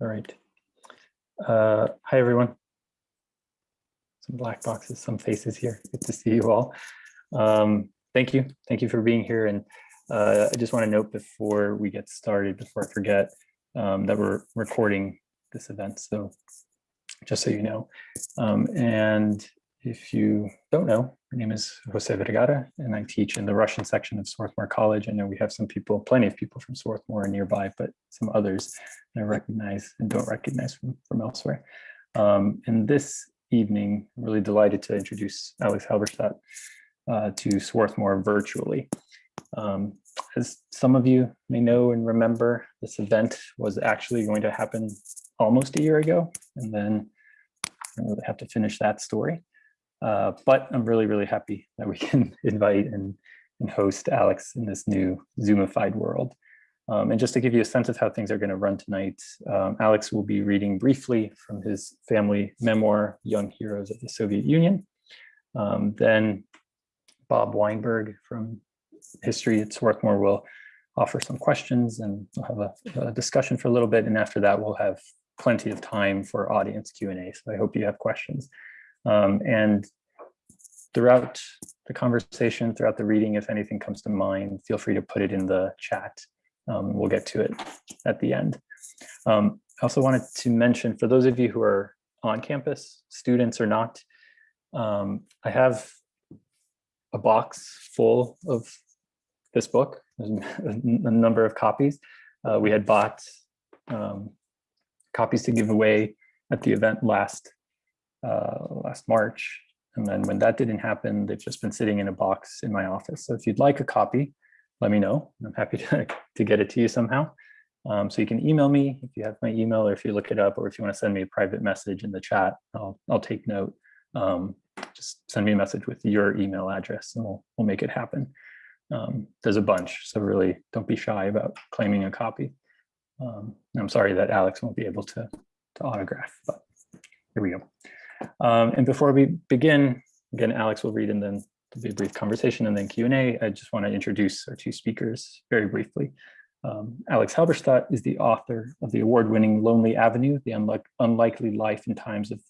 All right. Uh, hi, everyone. Some black boxes, some faces here. Good to see you all. Um, thank you. Thank you for being here. And uh, I just want to note before we get started, before I forget, um, that we're recording this event. So just so you know. Um, and if you don't know, my name is Jose Vergara, and I teach in the Russian section of Swarthmore College. I know we have some people, plenty of people from Swarthmore nearby, but some others I recognize and don't recognize from, from elsewhere. Um, and this evening, I'm really delighted to introduce Alex Halberstadt uh, to Swarthmore virtually. Um, as some of you may know and remember, this event was actually going to happen almost a year ago, and then I really have to finish that story. Uh, but I'm really, really happy that we can invite and, and host Alex in this new Zoomified world. Um, and just to give you a sense of how things are going to run tonight, um, Alex will be reading briefly from his family memoir, Young Heroes of the Soviet Union. Um, then Bob Weinberg from History at Swarthmore will offer some questions and we'll have a, a discussion for a little bit. And after that, we'll have plenty of time for audience Q&A. So I hope you have questions. Um, and throughout the conversation, throughout the reading, if anything comes to mind, feel free to put it in the chat. Um, we'll get to it at the end. Um, I also wanted to mention, for those of you who are on campus, students or not, um, I have a box full of this book, a number of copies. Uh, we had bought um, copies to give away at the event last uh, last March. And then when that didn't happen, they've just been sitting in a box in my office. So if you'd like a copy, let me know. I'm happy to, to get it to you somehow. Um, so you can email me if you have my email or if you look it up or if you want to send me a private message in the chat, I'll, I'll take note. Um, just send me a message with your email address and we'll, we'll make it happen. Um, there's a bunch, so really don't be shy about claiming a copy. Um, I'm sorry that Alex won't be able to, to autograph, but here we go. Um, and before we begin, again, Alex will read and then there'll be a brief conversation and then Q&A. I just want to introduce our two speakers very briefly. Um, Alex Halberstadt is the author of the award-winning Lonely Avenue, The Unlike Unlikely Life and Times of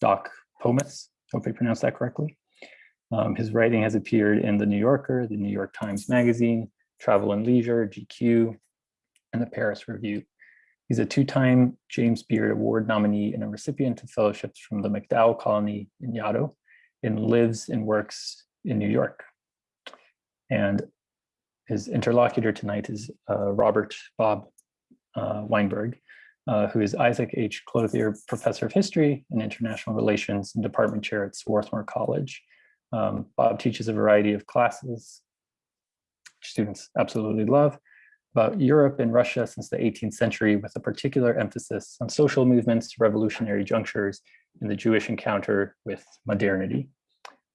Doc Pomus. Hope I pronounced that correctly. Um, his writing has appeared in The New Yorker, The New York Times Magazine, Travel and Leisure, GQ, and the Paris Review. He's a two-time James Beard Award nominee and a recipient of fellowships from the MacDowell Colony in Yaddo and lives and works in New York. And his interlocutor tonight is uh, Robert Bob uh, Weinberg, uh, who is Isaac H. Clothier Professor of History and International Relations and Department Chair at Swarthmore College. Um, Bob teaches a variety of classes, students absolutely love, about Europe and Russia since the 18th century with a particular emphasis on social movements, revolutionary junctures, and the Jewish encounter with modernity.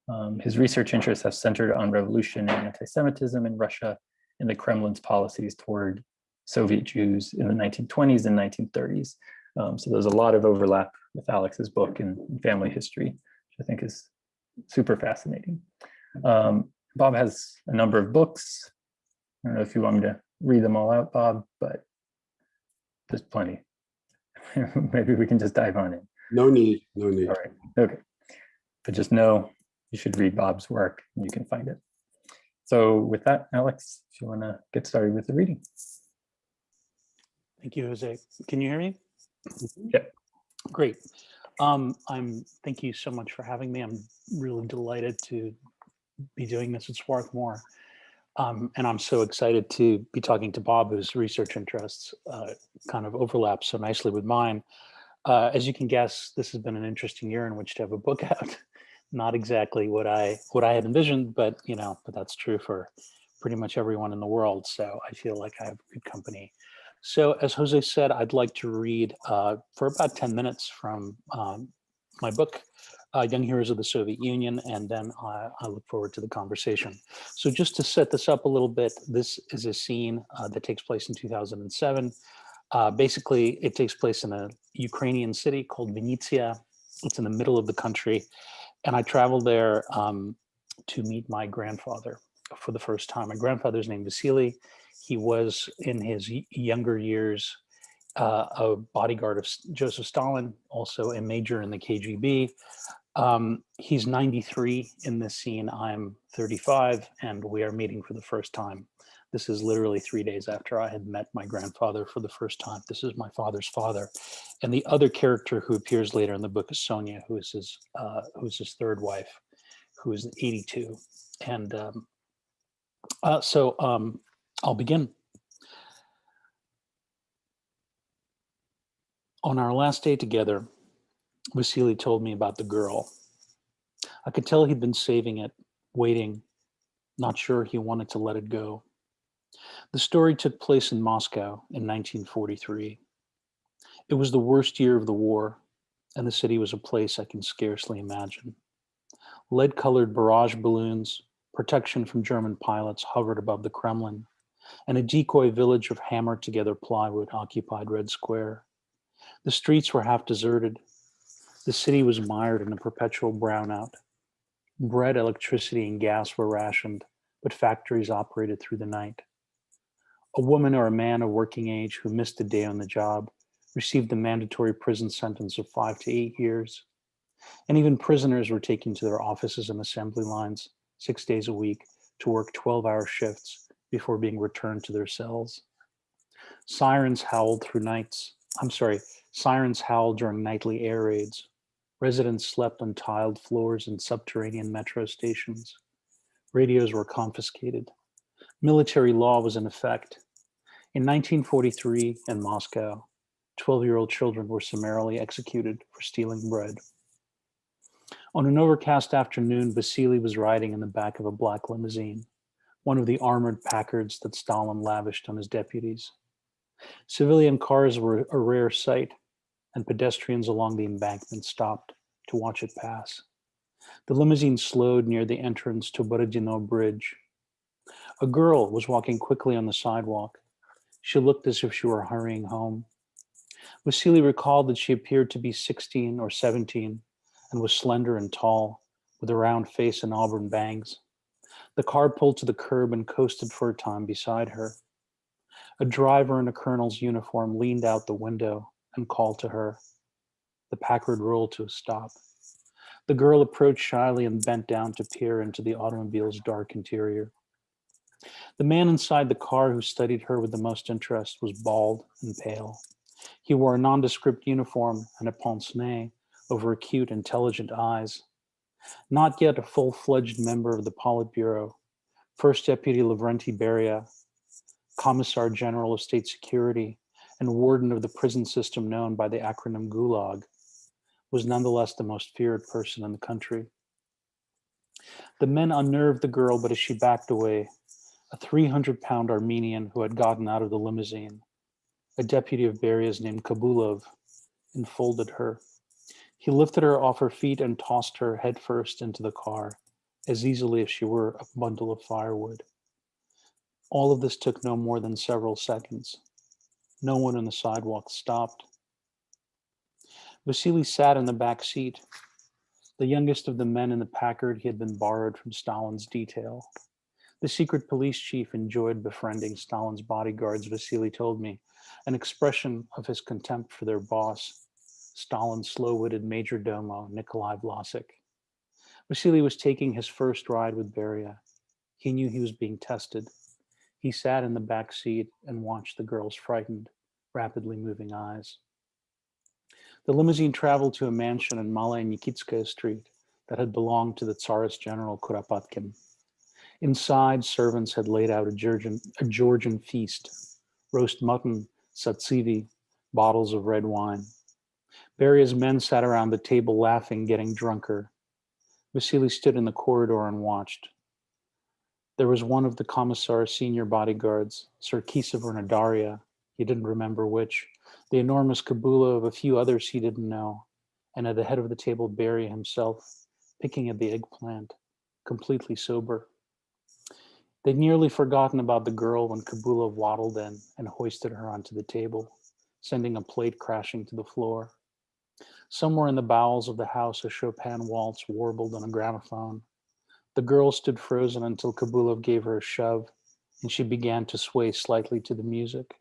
Um, his research interests have centered on revolution and anti-Semitism in Russia and the Kremlin's policies toward Soviet Jews in the 1920s and 1930s. Um, so there's a lot of overlap with Alex's book and family history, which I think is super fascinating. Um, Bob has a number of books. I don't know if you want me to read them all out, Bob, but there's plenty. Maybe we can just dive on in. No need, no need. All right, okay. But just know you should read Bob's work and you can find it. So with that, Alex, if you want to get started with the reading. Thank you, Jose. Can you hear me? Yeah. Great. Um, I'm, thank you so much for having me. I'm really delighted to be doing this at Swarthmore. Um, and I'm so excited to be talking to Bob, whose research interests uh, kind of overlap so nicely with mine. Uh, as you can guess, this has been an interesting year in which to have a book out. Not exactly what I what I had envisioned, but you know, but that's true for pretty much everyone in the world. So I feel like I have good company. So as Jose said, I'd like to read uh, for about 10 minutes from um, my book, uh, Young Heroes of the Soviet Union, and then I, I, look forward to the conversation. So just to set this up a little bit, this is a scene uh, that takes place in 2007. Uh, basically, it takes place in a Ukrainian city called Vinnytsia. It's in the middle of the country. And I traveled there um, to meet my grandfather for the first time. My grandfather's name Vasily. He was in his younger years uh, a bodyguard of Joseph Stalin, also a major in the KGB. Um, he's 93 in this scene. I'm 35, and we are meeting for the first time. This is literally three days after I had met my grandfather for the first time. This is my father's father, and the other character who appears later in the book is Sonia, who is his uh, who is his third wife, who is 82. And um, uh, so um, I'll begin. On our last day together, Vasily told me about the girl. I could tell he'd been saving it, waiting, not sure he wanted to let it go. The story took place in Moscow in 1943. It was the worst year of the war, and the city was a place I can scarcely imagine. Lead colored barrage balloons, protection from German pilots hovered above the Kremlin, and a decoy village of hammered together plywood occupied Red Square. The streets were half deserted. The city was mired in a perpetual brownout. Bread, electricity, and gas were rationed, but factories operated through the night. A woman or a man of working age who missed a day on the job received the mandatory prison sentence of five to eight years. And even prisoners were taken to their offices and assembly lines six days a week to work 12 hour shifts before being returned to their cells. Sirens howled through nights. I'm sorry, sirens howled during nightly air raids. Residents slept on tiled floors in subterranean metro stations. Radios were confiscated. Military law was in effect. In 1943 in Moscow, 12 year old children were summarily executed for stealing bread. On an overcast afternoon, Vasily was riding in the back of a black limousine, one of the armored Packards that Stalin lavished on his deputies. Civilian cars were a rare sight, and pedestrians along the embankment stopped to watch it pass. The limousine slowed near the entrance to Borodino Bridge. A girl was walking quickly on the sidewalk. She looked as if she were hurrying home. Vasily recalled that she appeared to be 16 or 17 and was slender and tall, with a round face and auburn bangs. The car pulled to the curb and coasted for a time beside her. A driver in a colonel's uniform leaned out the window and called to her. The Packard rolled to a stop. The girl approached shyly and bent down to peer into the automobile's dark interior. The man inside the car who studied her with the most interest was bald and pale. He wore a nondescript uniform and a pince nez over acute, intelligent eyes. Not yet a full-fledged member of the Politburo, First Deputy Lavrenti Beria, Commissar General of State Security, and warden of the prison system known by the acronym Gulag, was nonetheless the most feared person in the country. The men unnerved the girl, but as she backed away, a 300 pound Armenian who had gotten out of the limousine, a deputy of Beria's named Kabulov, enfolded her. He lifted her off her feet and tossed her headfirst into the car, as easily as she were a bundle of firewood. All of this took no more than several seconds. No one on the sidewalk stopped. Vasily sat in the back seat, the youngest of the men in the Packard he had been borrowed from Stalin's detail. The secret police chief enjoyed befriending Stalin's bodyguards, Vasily told me, an expression of his contempt for their boss, Stalin's slow-witted major domo, Nikolai Vlasik. Vasily was taking his first ride with Beria. He knew he was being tested. He sat in the back seat and watched the girl's frightened, rapidly moving eyes. The limousine traveled to a mansion in Malaya Nikitskaya Street that had belonged to the Tsarist general Kuropatkin. Inside, servants had laid out a Georgian, a Georgian feast, roast mutton, satsivi, bottles of red wine. Beria's men sat around the table laughing, getting drunker. Vasily stood in the corridor and watched. There was one of the commissar's senior bodyguards, Sarkisov or he didn't remember which, the enormous Kabulov a few others he didn't know, and at the head of the table, Beria himself, picking at the eggplant, completely sober. They'd nearly forgotten about the girl when Kabulov waddled in and hoisted her onto the table, sending a plate crashing to the floor. Somewhere in the bowels of the house, a Chopin waltz warbled on a gramophone. The girl stood frozen until Kabulov gave her a shove, and she began to sway slightly to the music.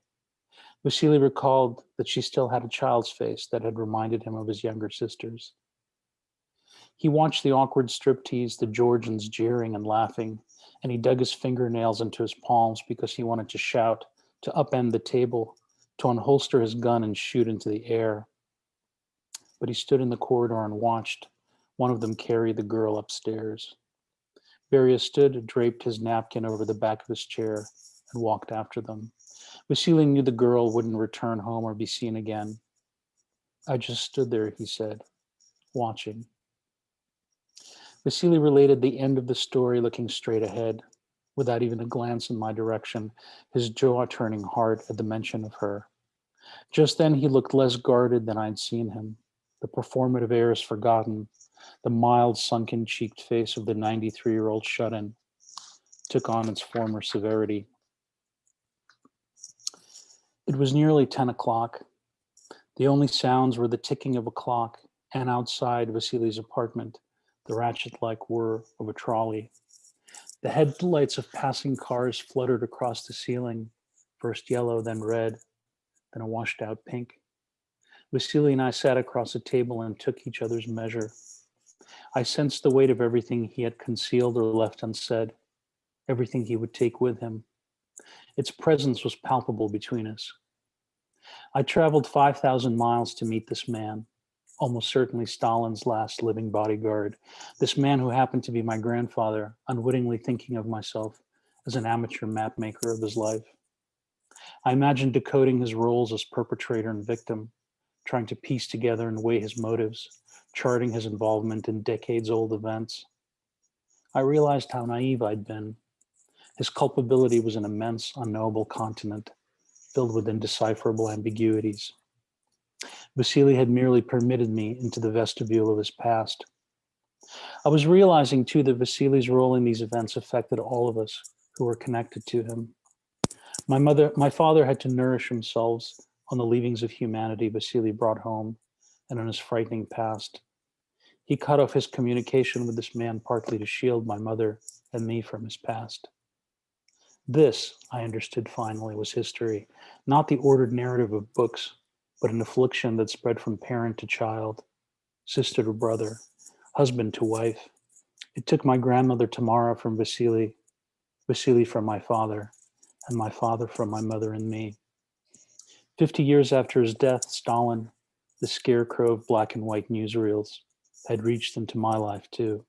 Vasily recalled that she still had a child's face that had reminded him of his younger sisters. He watched the awkward striptease, the Georgians jeering and laughing, and he dug his fingernails into his palms because he wanted to shout, to upend the table, to unholster his gun and shoot into the air. But he stood in the corridor and watched one of them carry the girl upstairs. Beria stood, draped his napkin over the back of his chair, and walked after them. Vasily knew the girl wouldn't return home or be seen again. I just stood there, he said, watching. Vasily related the end of the story looking straight ahead, without even a glance in my direction, his jaw turning hard at the mention of her. Just then he looked less guarded than I'd seen him. The performative airs forgotten, the mild sunken cheeked face of the 93 year old shut-in took on its former severity. It was nearly 10 o'clock. The only sounds were the ticking of a clock and outside Vasily's apartment, the ratchet-like whir of a trolley. The headlights of passing cars fluttered across the ceiling, first yellow, then red, then a washed out pink. Vasily and I sat across a table and took each other's measure. I sensed the weight of everything he had concealed or left unsaid, everything he would take with him. Its presence was palpable between us. I traveled 5,000 miles to meet this man, almost certainly Stalin's last living bodyguard, this man who happened to be my grandfather, unwittingly thinking of myself as an amateur map maker of his life. I imagined decoding his roles as perpetrator and victim, trying to piece together and weigh his motives, charting his involvement in decades old events. I realized how naive I'd been. His culpability was an immense, unknowable continent filled with indecipherable ambiguities. Vasily had merely permitted me into the vestibule of his past. I was realizing too that Vasily's role in these events affected all of us who were connected to him. My mother, my father had to nourish themselves on the leavings of humanity Vasily brought home and on his frightening past. He cut off his communication with this man partly to shield my mother and me from his past. This, I understood finally, was history, not the ordered narrative of books, but an affliction that spread from parent to child, sister to brother, husband to wife. It took my grandmother Tamara from Vasily, Vasily from my father, and my father from my mother and me. 50 years after his death, Stalin, the scarecrow of black and white newsreels, had reached into my life too.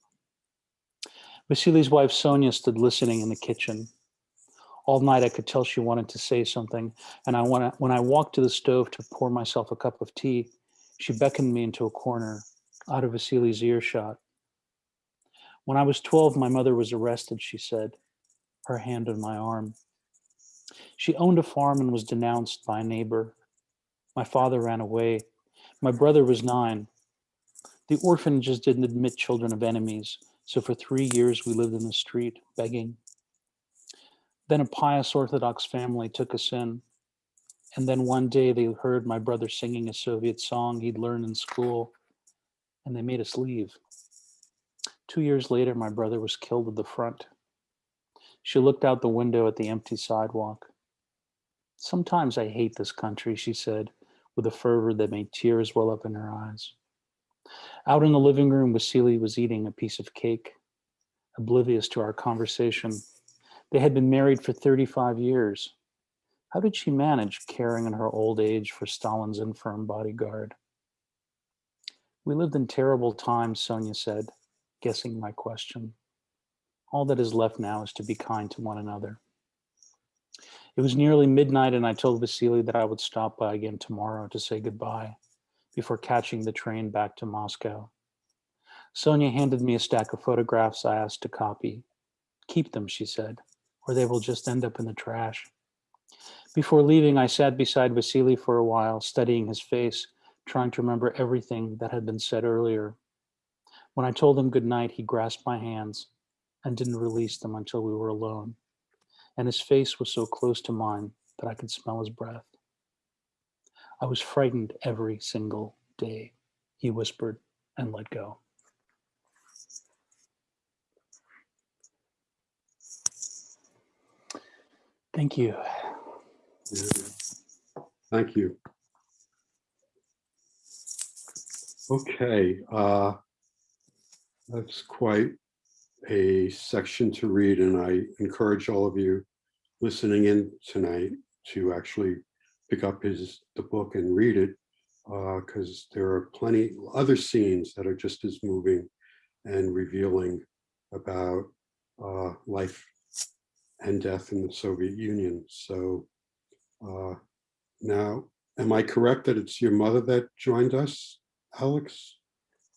Vasily's wife Sonia stood listening in the kitchen. All night I could tell she wanted to say something, and I I, when I walked to the stove to pour myself a cup of tea, she beckoned me into a corner, out of Vasily's earshot. When I was 12, my mother was arrested, she said, her hand on my arm. She owned a farm and was denounced by a neighbor. My father ran away. My brother was nine. The orphanages didn't admit children of enemies, so for three years we lived in the street, begging. Then a pious Orthodox family took us in. And then one day they heard my brother singing a Soviet song he'd learned in school, and they made us leave. Two years later, my brother was killed at the front. She looked out the window at the empty sidewalk. Sometimes I hate this country, she said, with a fervor that made tears well up in her eyes. Out in the living room, Vasily was eating a piece of cake, oblivious to our conversation. They had been married for 35 years. How did she manage caring in her old age for Stalin's infirm bodyguard? We lived in terrible times, Sonia said, guessing my question. All that is left now is to be kind to one another. It was nearly midnight and I told Vasily that I would stop by again tomorrow to say goodbye before catching the train back to Moscow. Sonia handed me a stack of photographs I asked to copy. Keep them, she said, or they will just end up in the trash. Before leaving, I sat beside Vasily for a while, studying his face, trying to remember everything that had been said earlier. When I told him goodnight, he grasped my hands and didn't release them until we were alone. And his face was so close to mine that I could smell his breath. I was frightened every single day, he whispered and let go. Thank you. Thank you. Okay, uh, that's quite a section to read, and I encourage all of you listening in tonight to actually pick up his, the book and read it, because there are plenty other scenes that are just as moving and revealing about uh, life and death in the Soviet Union. So uh, now, am I correct that it's your mother that joined us, Alex?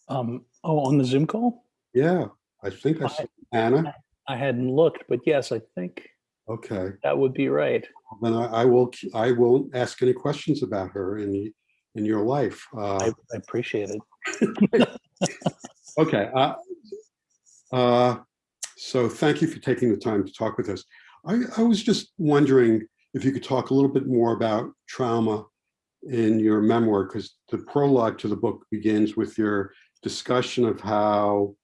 Um, oh, on the Zoom call? Yeah, I think I saw Anna. I hadn't looked, but yes, I think Okay, that would be right. then I, I will, I won't ask any questions about her in, in your life. Uh, I, I appreciate it. Okay. uh, uh, So thank you for taking the time to talk with us. I, I was just wondering if you could talk a little bit more about trauma in your memoir, because the prologue to the book begins with your discussion of how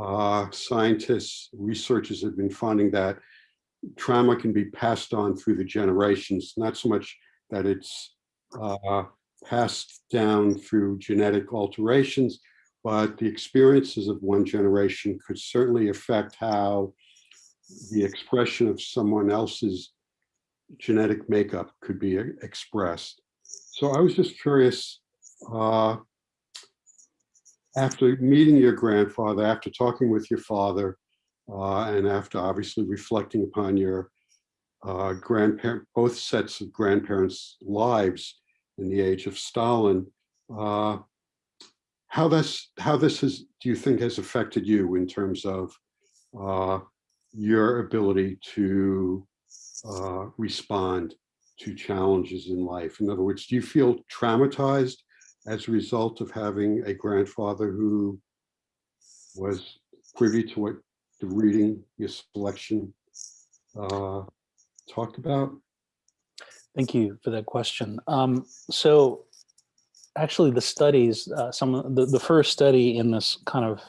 uh, scientists, researchers have been finding that trauma can be passed on through the generations, not so much that it's uh, passed down through genetic alterations, but the experiences of one generation could certainly affect how the expression of someone else's genetic makeup could be e- expressed. So I was just curious, uh, after meeting your grandfather, after talking with your father, uh, and after obviously reflecting upon your uh, grandparent, both sets of grandparents' lives in the age of Stalin, uh, how this how this has do you think has affected you in terms of uh, your ability to uh, respond to challenges in life? In other words, do you feel traumatized as a result of having a grandfather who was privy to what the reading your selection uh, talked about? Thank you for that question. Um, so actually the studies, uh, some of the, the first study in this kind of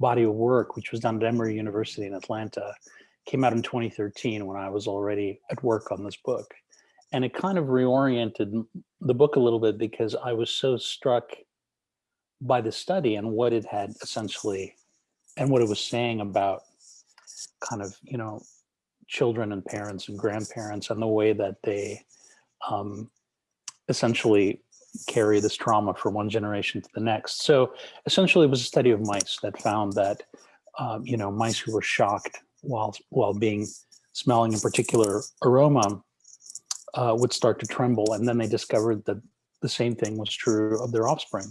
body of work, which was done at Emory University in Atlanta, came out in 2013 when I was already at work on this book. And it kind of reoriented the book a little bit because I was so struck by the study and what it had essentially, and what it was saying about kind of, you know, children and parents and grandparents and the way that they um, essentially carry this trauma from one generation to the next. So essentially it was a study of mice that found that, um, you know, mice who were shocked while, while being smelling a particular aroma uh, would start to tremble. And then they discovered that the same thing was true of their offspring,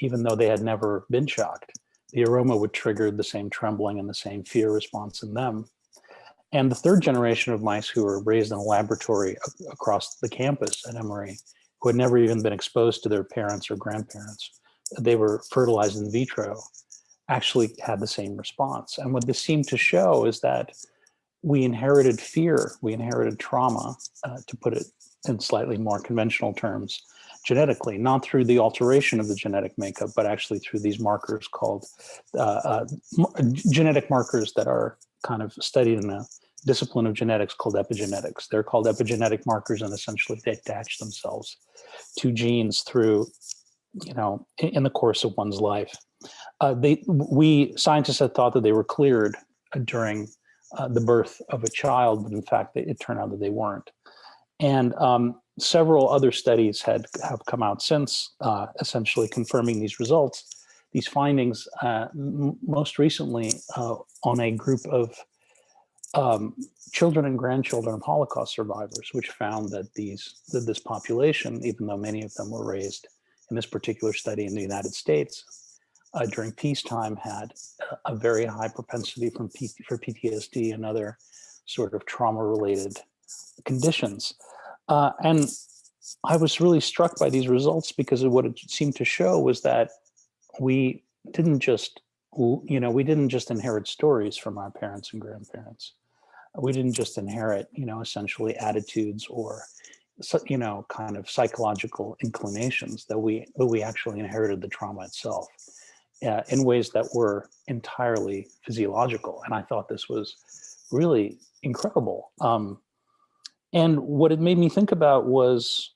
even though they had never been shocked. The aroma would trigger the same trembling and the same fear response in them. And the third generation of mice who were raised in a laboratory across the campus at Emory, who had never even been exposed to their parents or grandparents, they were fertilized in vitro, actually had the same response. And what this seemed to show is that we inherited fear, we inherited trauma, uh, to put it in slightly more conventional terms, genetically, not through the alteration of the genetic makeup, but actually through these markers called uh, uh, genetic markers that are kind of studied in a discipline of genetics called epigenetics. They're called epigenetic markers and essentially they attach themselves to genes through, you know, in, the course of one's life. Uh, they, we scientists had thought that they were cleared uh, during uh, the birth of a child, but in fact, it, it turned out that they weren't. And um, several other studies had have come out since, uh, essentially confirming these results, these findings. Uh, most recently, uh, on a group of um, children and grandchildren of Holocaust survivors, which found that these that this population, even though many of them were raised in this particular study in the United States uh, during peacetime, had a, very high propensity from P- for PTSD and other sort of trauma-related conditions. Uh, and I was really struck by these results because of what it seemed to show was that we didn't just, you know, we didn't just inherit stories from our parents and grandparents. We didn't just inherit, you know, essentially attitudes or, you know, kind of psychological inclinations that we, that we actually inherited the trauma itself uh, in ways that were entirely physiological. And I thought this was really incredible. Um, and what it made me think about was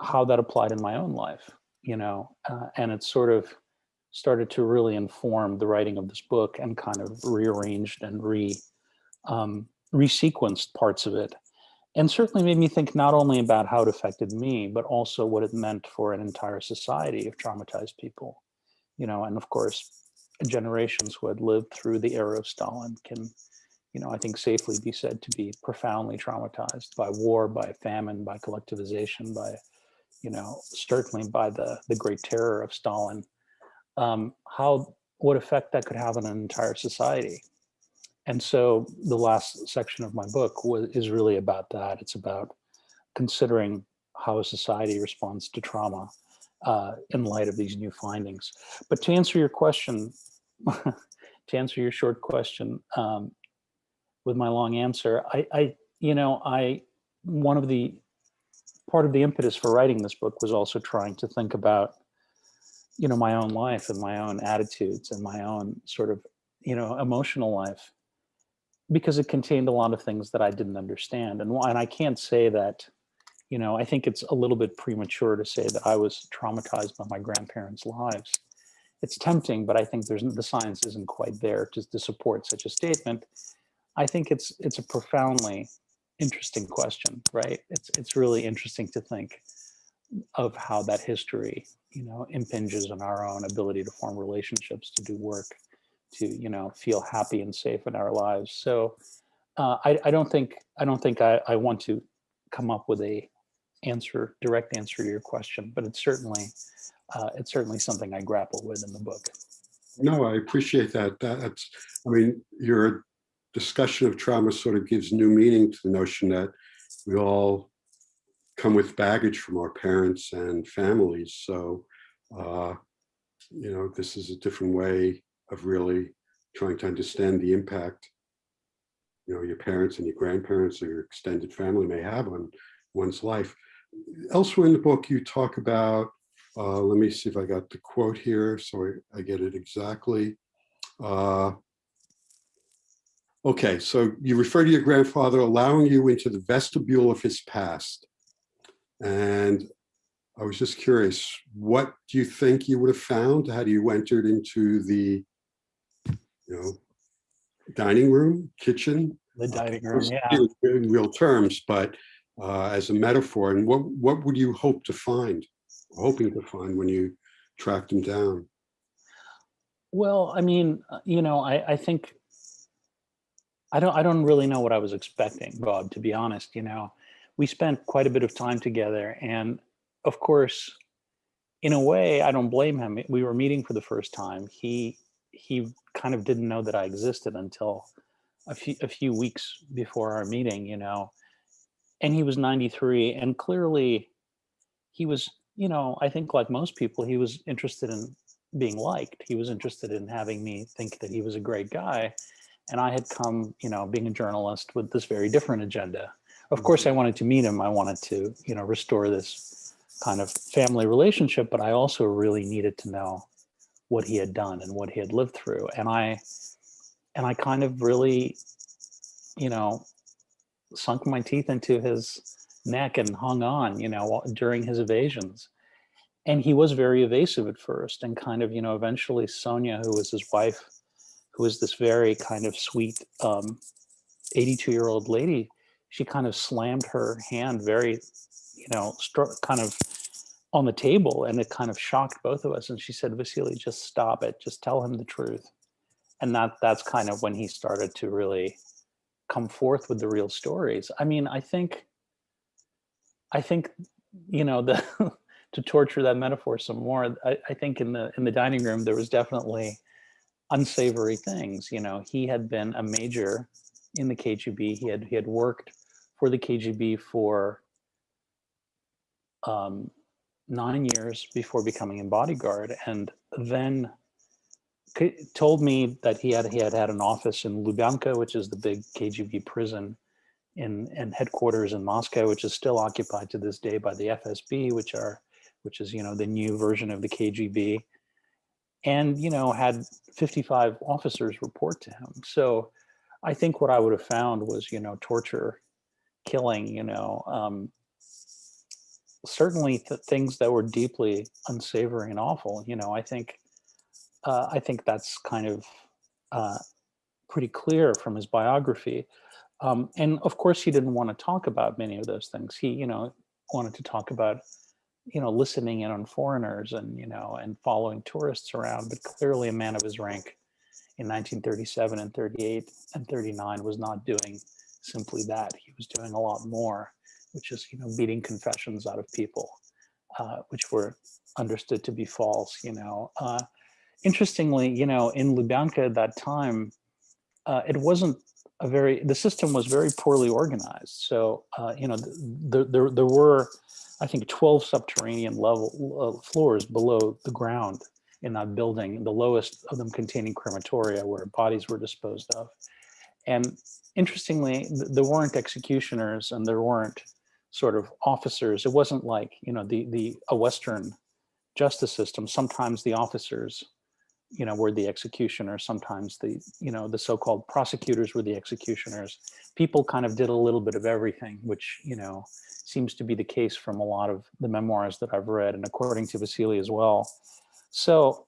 how that applied in my own life, you know, uh, and it sort of started to really inform the writing of this book and kind of rearranged and re um, resequenced parts of it. And certainly made me think not only about how it affected me, but also what it meant for an entire society of traumatized people, you know, and of course, generations who had lived through the era of Stalin can, you know, I think safely be said to be profoundly traumatized by war, by famine, by collectivization, by, you know, certainly by the, the great terror of Stalin, um, how, what effect that could have on an entire society. And so the last section of my book was, is really about that. It's about considering how a society responds to trauma uh, in light of these new findings. But to answer your question, to answer your short question um, with my long answer, I, I, you know, I, one of the, part of the impetus for writing this book was also trying to think about, you know, my own life and my own attitudes and my own sort of, you know, emotional life because it contained a lot of things that I didn't understand. And, and I can't say that, you know, I think it's a little bit premature to say that I was traumatized by my grandparents' lives. It's tempting, but I think there's the science isn't quite there to, to support such a statement. I think it's it's a profoundly interesting question, right? It's it's really interesting to think of how that history, you know, impinges on our own ability to form relationships, to do work, to you know feel happy and safe in our lives. So uh, I, I don't think I don't think I, I want to come up with a answer direct answer to your question, but it's certainly uh, it's certainly something I grapple with in the book. No, I appreciate that. That's I mean your discussion of trauma sort of gives new meaning to the notion that we all come with baggage from our parents and families. So, uh, you know, this is a different way of really trying to understand the impact you know your parents and your grandparents or your extended family may have on one's life elsewhere in the book you talk about uh, let me see if i got the quote here so i, I get it exactly uh, okay so you refer to your grandfather allowing you into the vestibule of his past and I was just curious, what do you think you would have found had you entered into the you know, dining room, kitchen. The dining room, yeah. In real terms, but uh, as a metaphor. And what what would you hope to find, hoping to find when you tracked him down? Well, I mean, uh, you know, I, I think I don't I don't really know what I was expecting, Bob, to be honest. You know, we spent quite a bit of time together, and of course, in a way, I don't blame him. We were meeting for the first time. He he kind of didn't know that I existed until a few a few weeks before our meeting, you know. And he was 93 and clearly he was, you know, I think like most people, he was interested in being liked. He was interested in having me think that he was a great guy. And I had come, you know, being a journalist with this very different agenda. Of mm-hmm. course, I wanted to meet him. I wanted to, you know, restore this kind of family relationship, but I also really needed to know what he had done and what he had lived through. And I, and I kind of really, you know, sunk my teeth into his neck and hung on, you know, during his evasions. And he was very evasive at first and kind of, you know, eventually Sonia, who was his wife, who was this very kind of sweet 82 um, year old lady, she kind of slammed her hand very, you know, kind of on the table and it kind of shocked both of us. And she said, Vasily, just stop it. Just tell him the truth. And that that's kind of when he started to really come forth with the real stories. I mean, I think, I think, you know, the to torture that metaphor some more, I, I think in the in the dining room, there was definitely unsavory things. You know, he had been a major in the KGB. He had he had worked for the KGB for um, nine years before becoming a bodyguard and then told me that he had he had had an office in Lubyanka, which is the big KGB prison in and headquarters in Moscow, which is still occupied to this day by the FSB, which are which is you know the new version of the KGB, and you know had 55 officers report to him. So I think what I would have found was you know torture, killing, you know, um, certainly th- things that were deeply unsavory and awful. You know, I think uh, I think that's kind of uh, pretty clear from his biography. Um, and of course, he didn't want to talk about many of those things. He, you know, wanted to talk about, you know, listening in on foreigners and you know and following tourists around. But clearly, a man of his rank in 1937 and 38 and 39 was not doing simply that. He was doing a lot more, which is you know beating confessions out of people, uh, which were understood to be false. You know, uh, interestingly, you know, in Lubyanka at that time, uh, it wasn't a very the system was very poorly organized. So uh, you know, th- there there there were, I think, 12 subterranean level uh, floors below the ground in that building, the lowest of them containing crematoria where bodies were disposed of. And interestingly, th- there weren't executioners and there weren't sort of officers. It wasn't like, you know, the, the, a Western justice system. Sometimes the officers, you know, were the executioners. Sometimes the, you know, the so-called prosecutors were the executioners. People kind of did a little bit of everything, which, you know, seems to be the case from a lot of the memoirs that I've read and according to Vasily as well. So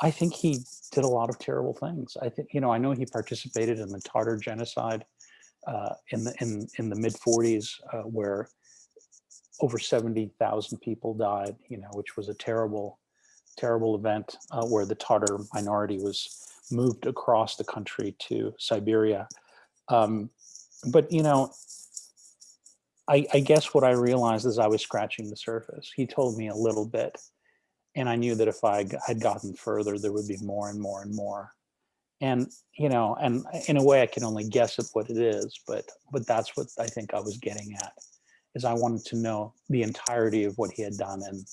I think he did a lot of terrible things. I think, you know, I know he participated in the Tatar genocide uh, in the in in the mid 40s, uh, where over 70,000 people died. You know, which was a terrible, terrible event uh, where the Tatar minority was moved across the country to Siberia. Um, but you know, I, I guess what I realized as I was scratching the surface, he told me a little bit and I knew that if I had gotten further, there would be more and more and more. And you know, and in a way, I can only guess at what it is, but but that's what I think I was getting at, is I wanted to know the entirety of what he had done, and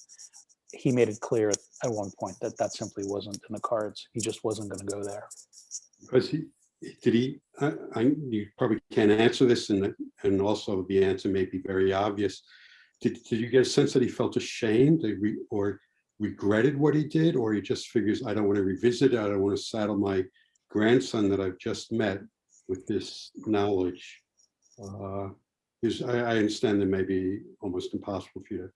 he made it clear at one point that that simply wasn't in the cards. He just wasn't going to go there. Was he, did he, I, I, you probably can't answer this and, and also the answer may be very obvious. Did, did you get a sense that he felt ashamed or regretted what he did? Or he just figures, I don't want to revisit it, I don't want to saddle my grandson that I've just met with this knowledge? Uh, Is, I, I understand that may be almost impossible for you to.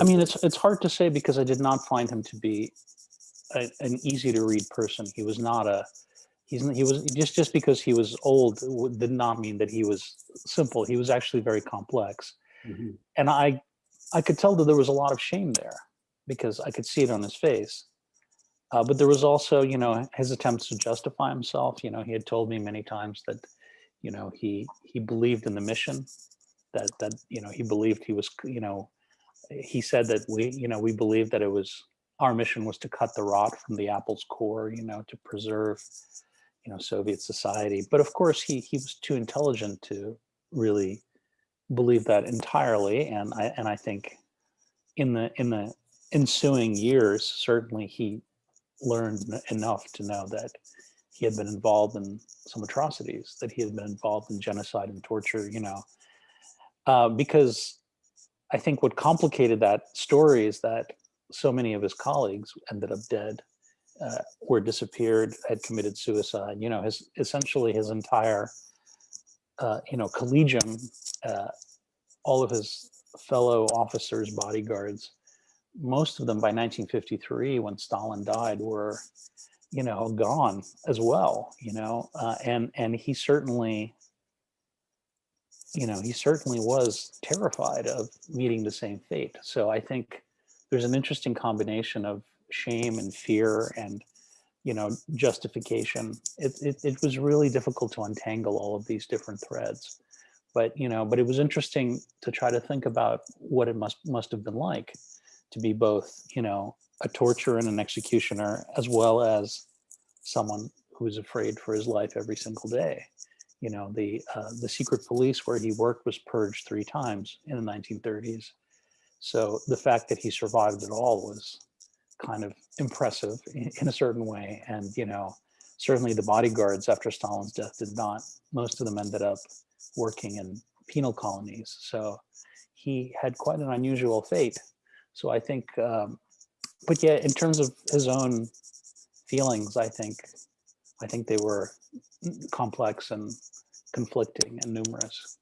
I mean, it's it's hard to say because I did not find him to be a, an easy to read person. He was not a he's he was just just because he was old did not mean that he was simple. He was actually very complex, Mhm. and I I could tell that there was a lot of shame there because I could see it on his face. Uh, but there was also, you know, his attempts to justify himself. You know, he had told me many times that, you know, he he believed in the mission, that that you know he believed he was, you know, he said that we, you know, we believed that it was our mission was to cut the rot from the apple's core, you know, to preserve, you know, Soviet society. But of course, he he was too intelligent to really believe that entirely. And I and I think in the in the ensuing years, certainly he learned enough to know that he had been involved in some atrocities, that he had been involved in genocide and torture, you know, uh, because I think what complicated that story is that so many of his colleagues ended up dead, uh, were disappeared, had committed suicide. You know, his essentially his entire, uh, you know, collegium, uh, all of his fellow officers, bodyguards, most of them by 1953, when Stalin died, were, you know, gone as well. You know, uh, and and he certainly you know, he certainly was terrified of meeting the same fate. So I think there's an interesting combination of shame and fear and, you know, justification. It, it, it was really difficult to untangle all of these different threads. But, you know, but it was interesting to try to think about what it must must have been like to be both, you know, a torturer and an executioner, as well as someone who is afraid for his life every single day you know the uh, the secret police where he worked was purged three times in the 1930s so the fact that he survived at all was kind of impressive in, in a certain way. And you know certainly the bodyguards after stalin's death did not most of them ended up working in penal colonies. So he had quite an unusual fate. So i think um, but yeah in terms of his own feelings i think i think they were complex and conflicting and numerous.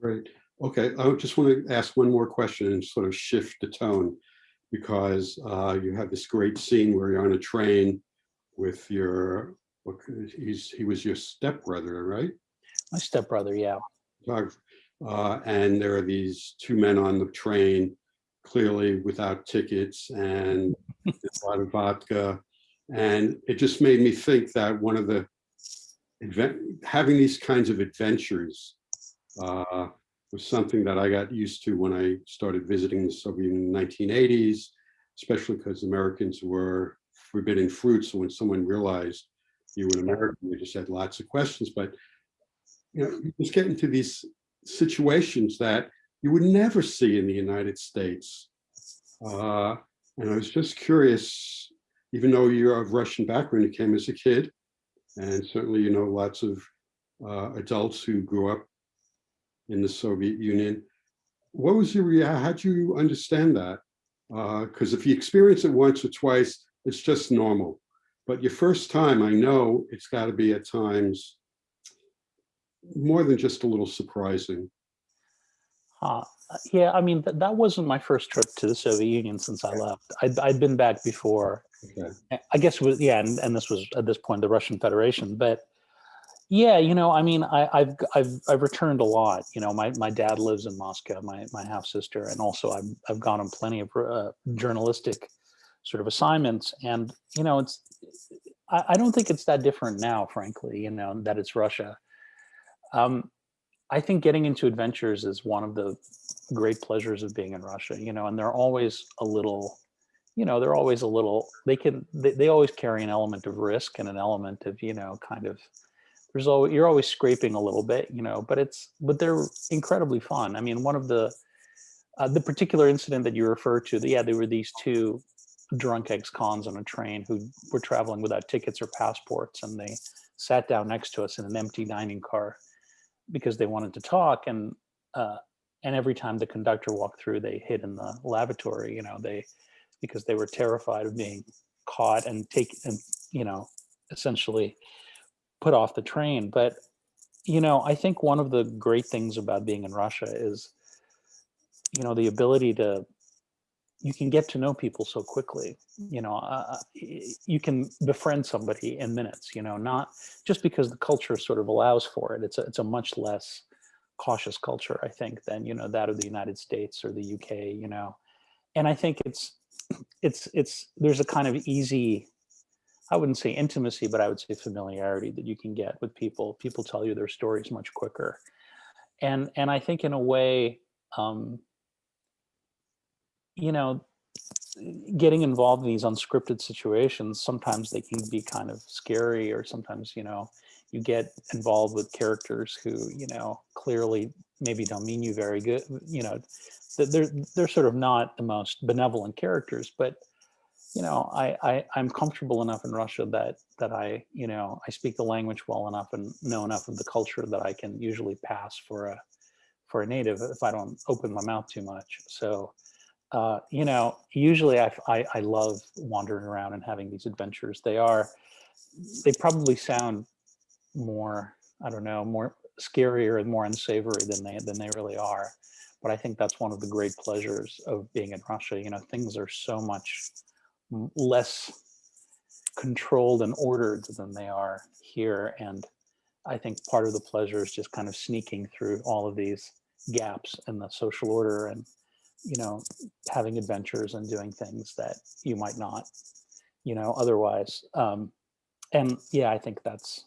Great. Okay, I just want to ask one more question and sort of shift the tone because uh, you have this great scene where you're on a train with your, he's, he was your stepbrother, right? My stepbrother, yeah. Uh, and there are these two men on the train, clearly without tickets and a lot of vodka. And it just made me think that one of the having these kinds of adventures uh, was something that I got used to when I started visiting the Soviet in the 1980s, especially because Americans were forbidden fruit. So when someone realized you were an American, they just had lots of questions. But you know, you just get into these situations that you would never see in the United States. Uh, and I was just curious, even though you're of Russian background, you came as a kid, and certainly you know lots of uh, adults who grew up in the Soviet Union. What was your reaction? How'd you understand that? Because if you experience it once or twice, it's just normal. But your first time, I know it's got to be at times more than just a little surprising. Uh, yeah, I mean, th that wasn't my first trip to the Soviet Union since I left. I'd, I'd been back before. Okay. I guess was, yeah, and, and this was at this point the Russian Federation. But yeah, you know, I mean, I, I've I've I've returned a lot. You know, my my dad lives in Moscow, my my half sister, and also I've I've gone on plenty of uh, journalistic sort of assignments, and you know, it's I, I don't think it's that different now, frankly. You know, that it's Russia. Um, I think getting into adventures is one of the great pleasures of being in Russia, you know, and they're always a little, you know, they're always a little, they can, they, they always carry an element of risk and an element of, you know, kind of, there's always, you're always scraping a little bit, you know, but it's, but they're incredibly fun. I mean, one of the, uh, the particular incident that you refer to, the, yeah, there were these two drunk ex-cons on a train who were traveling without tickets or passports and they sat down next to us in an empty dining car because they wanted to talk and uh, and every time the conductor walked through they hid in the lavatory you know they because they were terrified of being caught and take and you know essentially put off the train. But you know i think one of the great things about being in russia is you know the ability to you can get to know people so quickly. You know uh, you can befriend somebody in minutes you know not just because the culture sort of allows for it. It's a, it's a much less cautious culture i think than you know that of the united states or the uk you know. And i think it's it's it's there's a kind of easy i wouldn't say intimacy but i would say familiarity that you can get with people. People tell you their stories much quicker. And and i think in a way um you know, getting involved in these unscripted situations, sometimes they can be kind of scary or sometimes, you know, you get involved with characters who, you know, clearly maybe don't mean you very good, you know, they're, they're sort of not the most benevolent characters, but, you know, I, I, I'm comfortable enough in Russia that, that I, you know, I speak the language well enough and know enough of the culture that I can usually pass for a, for a native if I don't open my mouth too much. So, uh, you know, usually I, I, I love wandering around and having these adventures. They are, they probably sound more, I don't know, more scarier and more unsavory than they than they really are. But I think that's one of the great pleasures of being in Russia. You know, things are so much less controlled and ordered than they are here. And I think part of the pleasure is just kind of sneaking through all of these gaps in the social order and you know, having adventures and doing things that you might not, you know, otherwise. Um, and yeah, I think that's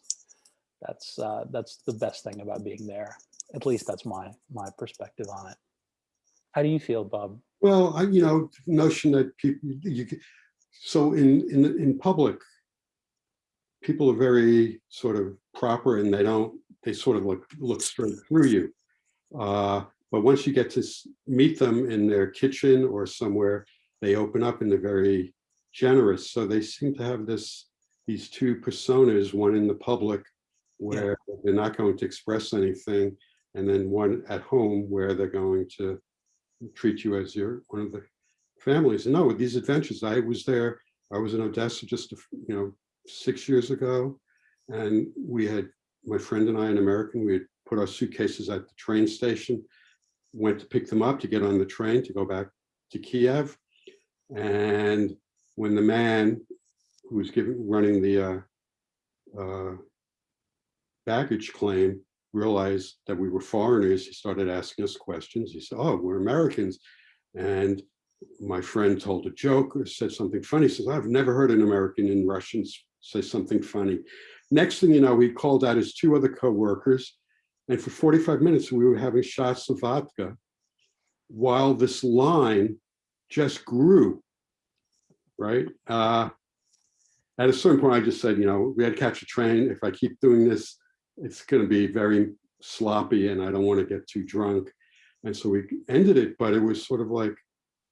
that's uh, that's the best thing about being there. At least that's my my perspective on it. How do you feel, Bob? Well, I, you know, notion that people you so in in in public, people are very sort of proper and they don't they sort of look look straight through you. Uh, but once you get to meet them in their kitchen or somewhere, they open up and they're very generous. So they seem to have this these two personas, one in the public where yeah. they're not going to express anything, and then one at home where they're going to treat you as your one of the families. No, these adventures, I was there. I was in Odessa just you know six years ago, and we had my friend and I, an American, we had put our suitcases at the train station went to pick them up to get on the train to go back to Kiev. And when the man who was giving, running the uh, uh, baggage claim realized that we were foreigners, he started asking us questions. He said, oh, we're Americans. And my friend told a joke or said something funny. He says, I've never heard an American in Russian say something funny. Next thing you know, we called out his two other coworkers. And for 45 minutes, we were having shots of vodka while this line just grew, right? Uh, at a certain point, I just said, you know, we had to catch a train. If I keep doing this, it's going to be very sloppy and I don't want to get too drunk. And so we ended it, but it was sort of like,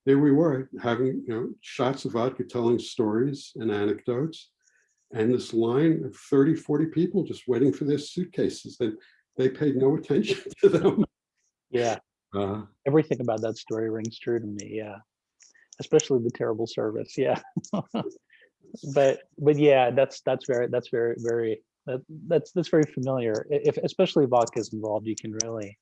there we were having, you know, shots of vodka, telling stories and anecdotes. And this line of 30, 40 people just waiting for their suitcases and they paid no attention to them. Yeah, Uh, everything about that story rings true to me. Yeah, especially the terrible service. Yeah, but but yeah, that's that's very that's very very that that's that's very familiar. If especially vodka is involved, you can really,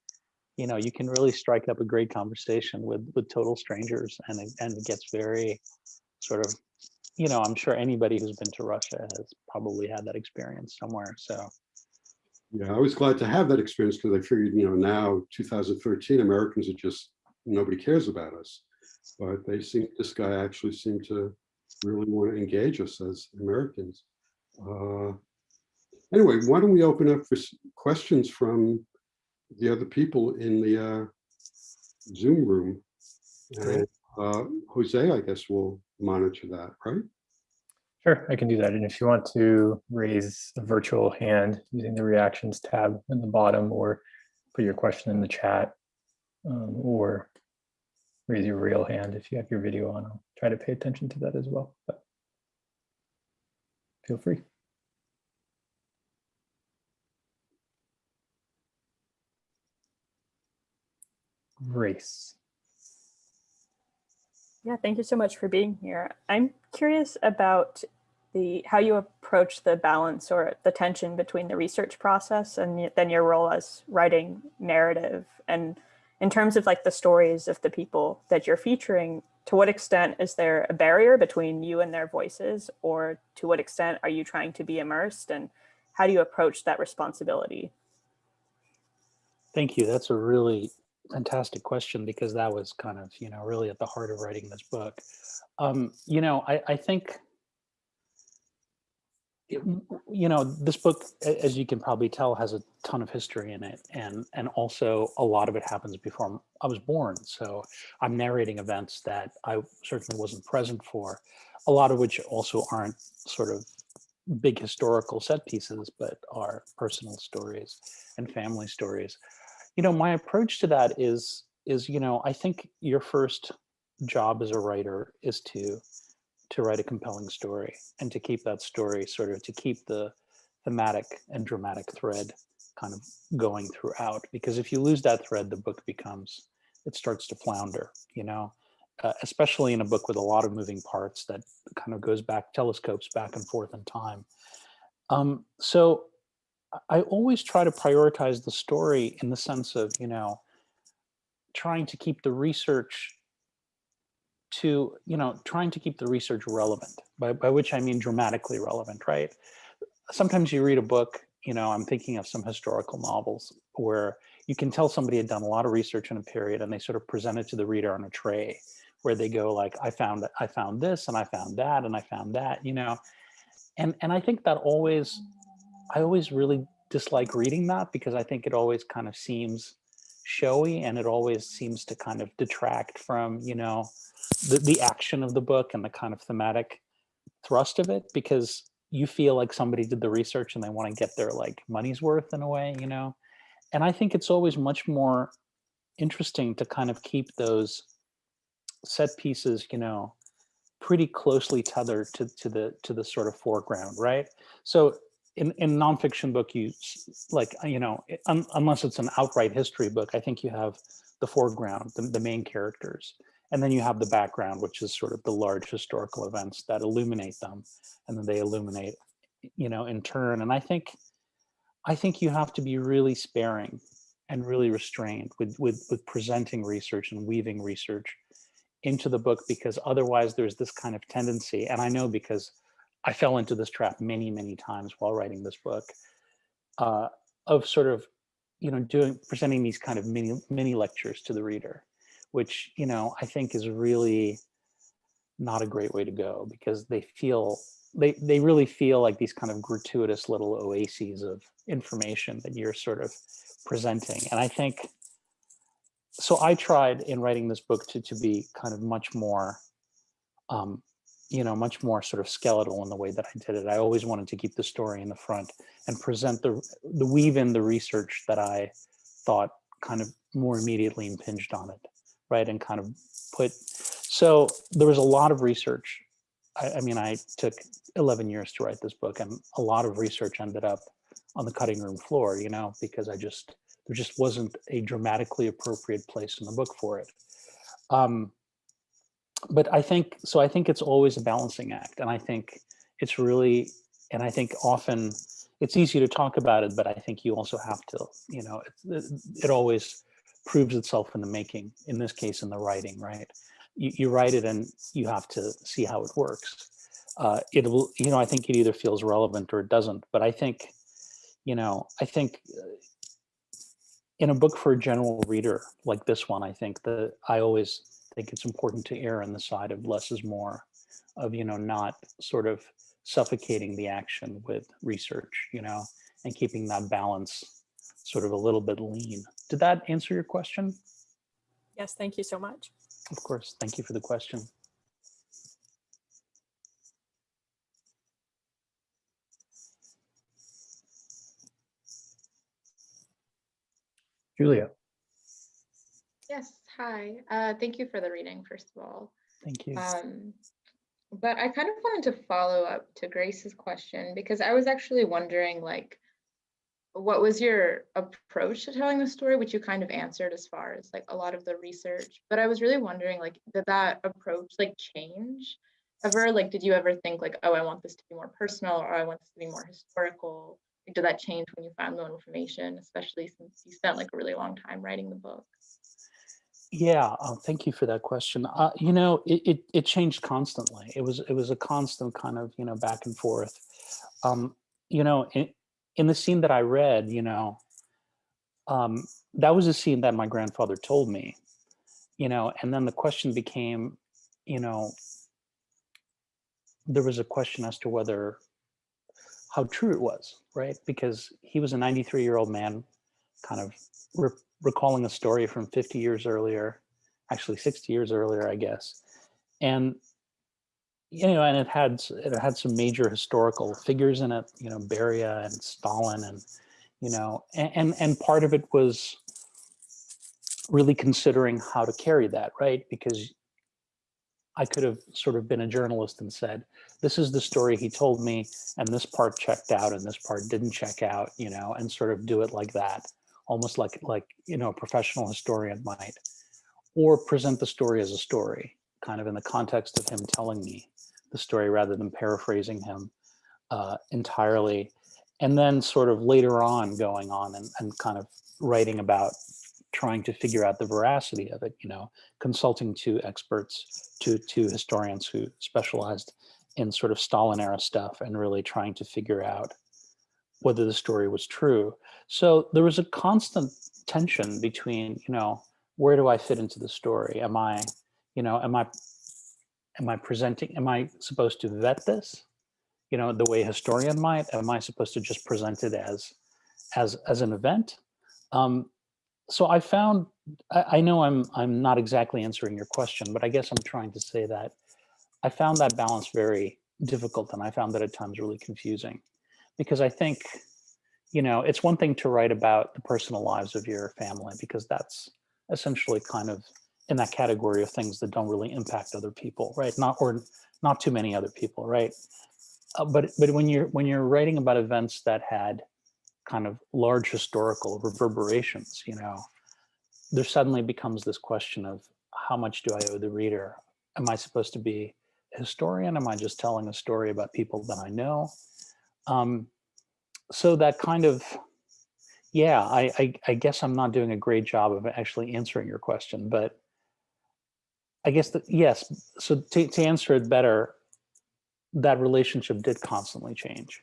you know, you can really strike up a great conversation with with total strangers, and it, and it gets very sort of, you know, I'm sure anybody who's been to Russia has probably had that experience somewhere. So Yeah, I was glad to have that experience because I figured, you know, now 2013, Americans are just, nobody cares about us. But they seem, this guy actually seemed to really want to engage us as Americans. Uh, Anyway, why don't we open up for questions from the other people in the uh, Zoom room? And, uh, Jose, I guess, will monitor that, right? Sure, I can do that. And if you want to raise a virtual hand using the reactions tab in the bottom or put your question in the chat um, or raise your real hand if you have your video on, I'll try to pay attention to that as well. But feel free. Grace. Yeah, thank you so much for being here. I'm curious about the how you approach the balance or the tension between the research process and then your role as writing narrative and in terms of like the stories of the people that you're featuring to what extent is there a barrier between you and their voices or to what extent are you trying to be immersed and how do you approach that responsibility Thank you. That's a really fantastic question because that was kind of, you know, really at the heart of writing this book. Um, you know, I, I think, it- you know, this book, as you can probably tell, has a ton of history in it, and and also a lot of it happens before i was born. So I'm narrating events that I certainly wasn't present for, a lot of which also aren't sort of big historical set pieces, but are personal stories and family stories you know my approach to that is is you know i think your first job as a writer is to to write a compelling story and to keep that story sort of to keep the thematic and dramatic thread kind of going throughout because if you lose that thread the book becomes it starts to flounder you know? Uh, especially in a book with a lot of moving parts that kind of goes back telescopes back and forth in time. Um, so I always try to prioritize the story in the sense of, you know, trying to keep the research to, you know, trying to keep the research relevant, by, by which I mean dramatically relevant, right? Sometimes you read a book, you know, I'm thinking of some historical novels where you can tell somebody had done a lot of research in a period and they sort of present it to the reader on a tray where they go like, I found, I found this and I found that and I found that, you know, and, and I think that always, I always really dislike reading that because I think it always kind of seems showy and it always seems to kind of detract from, you know, the, the action of the book and the kind of thematic thrust of it because you feel like somebody did the research and they want to get their like money's worth in a way, you know? And I think it's always much more interesting to kind of keep those set pieces, you know, pretty closely tethered to, to the to the sort of foreground, right? So in in nonfiction book, you like uh, you know, un, unless it's an outright history book, I think you have the foreground, the, the main characters, and then you have the background, which is sort of the large historical events that illuminate them, and then they illuminate, you know, in turn. And I think, I think you have to be really sparing and really restrained with, with, with presenting research and weaving research into the book because otherwise there's this kind of tendency, and I know because I fell into this trap many, many times while writing this book, uh, of sort of, you know, doing presenting these kind of mini mini lectures to the reader, which you know I think is really not a great way to go because they feel they they really feel like these kind of gratuitous little oases of information that you're sort of presenting, and I think so. I tried in writing this book to to be kind of much more um, you know, much more sort of skeletal in the way that I did it. I always wanted to keep the story in the front and present the, the weave in the research that I thought kind of more immediately impinged on it, right? And kind of put, so there was a lot of research. I, I mean, I took 11 years to write this book and a lot of research ended up on the cutting room floor, you know, because I just, there just wasn't a dramatically appropriate place in the book for it. Um, but I think, so I think it's always a balancing act. And I think it's really, and I think often it's easy to talk about it, but I think you also have to, you know, it, it always proves itself in the making, in this case, in the writing, right? You, you write it and you have to see how it works. Uh, it will, you know, I think it either feels relevant or it doesn't, but I think, you know, I think uh, in a book for a general reader like this one, I think that I always think it's important to err on the side of less is more, of, you know, not sort of suffocating the action with research, you know, and keeping that balance sort of a little bit lean. Did that answer your question? Yes, thank you so much. Of course. Thank you for the question. Julia. Yes, hi. Uh, thank you for the reading, first of all. Thank you. Um, but I kind of wanted to follow up to Grace's question because I was actually wondering, like, what was your approach to telling the story, which you kind of answered as far as like a lot of the research. But I was really wondering, like, did that approach like change ever? Like, did you ever think like, oh, I want this to be more personal or I want this to be more historical? Like, did that change when you found more information, especially since you spent like a really long time writing the book? Yeah, uh, thank you for that question. Uh, you know, it, it, it changed constantly. It was it was a constant kind of you know back and forth. Um, you know, in, in the scene that I read, you know, um, that was a scene that my grandfather told me. You know, and then the question became, you know, there was a question as to whether how true it was, right? Because he was a 93 year old man, kind of recalling a story from 50 years earlier, actually 60 years earlier, I guess. And, you know, and it had, it had some major historical figures in it, you know, Beria and Stalin and, you know, and, and, and part of it was really considering how to carry that, right? Because I could have sort of been a journalist and said, this is the story he told me, and this part checked out and this part didn't check out, you know, and sort of do it like that almost like like you know a professional historian might or present the story as a story kind of in the context of him telling me the story rather than paraphrasing him uh, entirely and then sort of later on going on and, and kind of writing about trying to figure out the veracity of it you know consulting to experts to to historians who specialized in sort of Stalin era stuff and really trying to figure out whether the story was true. So there was a constant tension between, you know, where do I fit into the story? Am I, you know, am I, am I presenting, am I supposed to vet this, you know, the way a historian might? Am I supposed to just present it as, as, as an event? Um, so I found, I, I know I'm, I'm not exactly answering your question, but I guess I'm trying to say that I found that balance very difficult and I found that at times really confusing because I think, you know, it's one thing to write about the personal lives of your family because that's essentially kind of in that category of things that don't really impact other people, right? Not or not too many other people, right? Uh, but but when you're when you're writing about events that had kind of large historical reverberations, you know, there suddenly becomes this question of how much do I owe the reader? Am I supposed to be a historian? Am I just telling a story about people that I know? Um, so that kind of, yeah, I, I, I guess I'm not doing a great job of actually answering your question, but I guess that, yes, so to, to answer it better, that relationship did constantly change,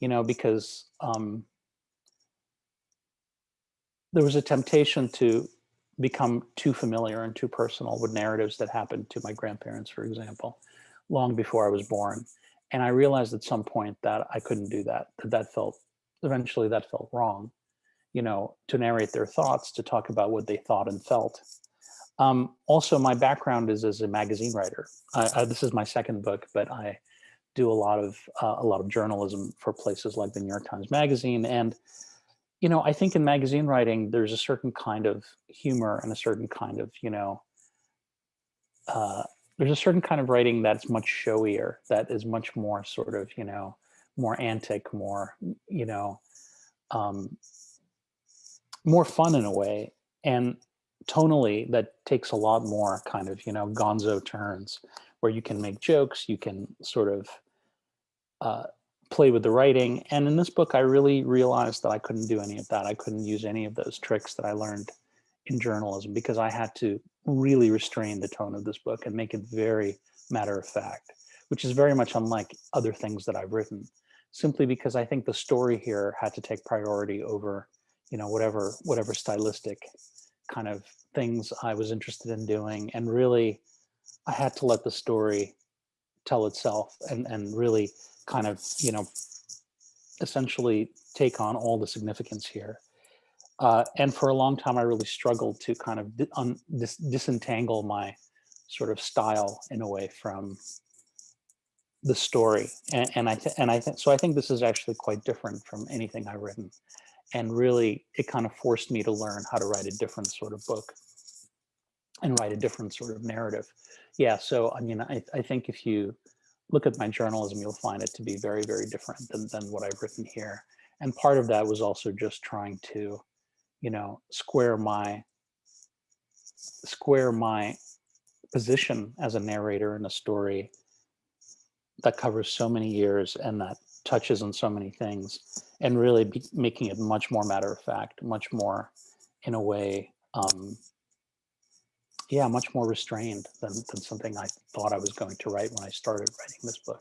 you know, because um, there was a temptation to become too familiar and too personal with narratives that happened to my grandparents, for example, long before I was born. And I realized at some point that I couldn't do that, that that felt, eventually that felt wrong, you know, to narrate their thoughts, to talk about what they thought and felt. Um, also, my background is as a magazine writer. I, I, this is my second book, but I do a lot of uh, a lot of journalism for places like the New York Times Magazine. And, you know, I think in magazine writing, there's a certain kind of humor and a certain kind of, you know, uh, there's a certain kind of writing that's much showier, that is much more sort of, you know, more antic, more, you know, um, more fun in a way. And tonally, that takes a lot more kind of, you know, gonzo turns where you can make jokes, you can sort of uh, play with the writing. And in this book, I really realized that I couldn't do any of that. I couldn't use any of those tricks that I learned in journalism because I had to really restrain the tone of this book and make it very matter of fact, which is very much unlike other things that I've written, simply because I think the story here had to take priority over, you know, whatever whatever stylistic kind of things I was interested in doing. And really, I had to let the story tell itself and, and really kind of, you know, essentially take on all the significance here. Uh, and for a long time, I really struggled to kind of un, dis, disentangle my sort of style in a way from the story. And, and I and I think so. I think this is actually quite different from anything I've written, and really, it kind of forced me to learn how to write a different sort of book and write a different sort of narrative. Yeah. So I mean, I, I think if you look at my journalism, you'll find it to be very, very different than than what I've written here. And part of that was also just trying to you know, square my square my position as a narrator in a story that covers so many years and that touches on so many things and really be making it much more matter of fact, much more in a way, um, yeah, much more restrained than, than something I thought I was going to write when I started writing this book.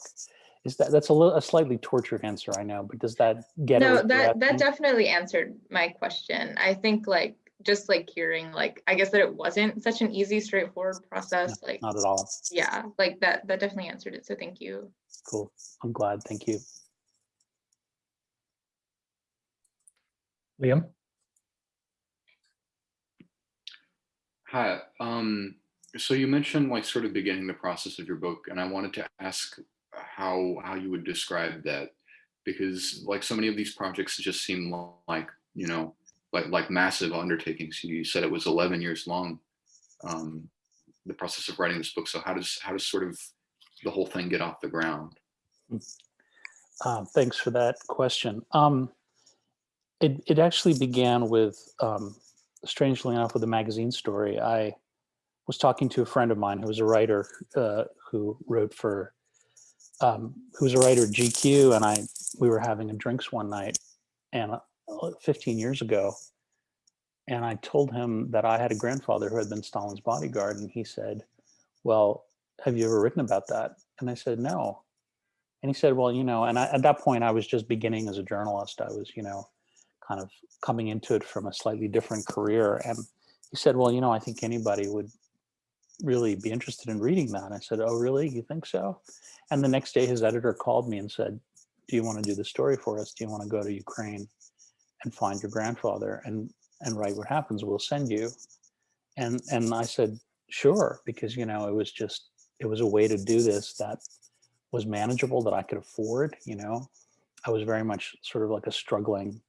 Is that that's a little a slightly tortured answer, I know, but does that get no that that definitely answered my question. I think like just like hearing like I guess that it wasn't such an easy, straightforward process. like not at all. Yeah, like that that definitely answered it. So thank you. Cool. I'm glad. Thank you. Liam? Hi. Um, so you mentioned like sort of beginning the process of your book, and I wanted to ask how how you would describe that? Because like so many of these projects just seem like you know like like massive undertakings. You said it was 11 years long um the process of writing this book. So how does how does sort of the whole thing get off the ground? Uh, thanks for that question. Um it, it actually began with um strangely enough with a magazine story. I was talking to a friend of mine who was a writer uh, who wrote for um, who's a writer at GQ, and I we were having a drinks one night, and uh, 15 years ago, and I told him that I had a grandfather who had been Stalin's bodyguard, and he said, "Well, have you ever written about that?" And I said, "No." And he said, "Well, you know," and I, at that point, I was just beginning as a journalist. I was, you know, kind of coming into it from a slightly different career, and he said, "Well, you know, I think anybody would really be interested in reading that." And I said, "Oh, really? You think so?" And the next day his editor called me and said, do you want to do the story for us? Do you want to go to Ukraine and find your grandfather and, and write what happens? We'll send you. And, and I said, sure, because, you know, it was just, it was a way to do this that was manageable that I could afford, you know, I was very much sort of like a struggling,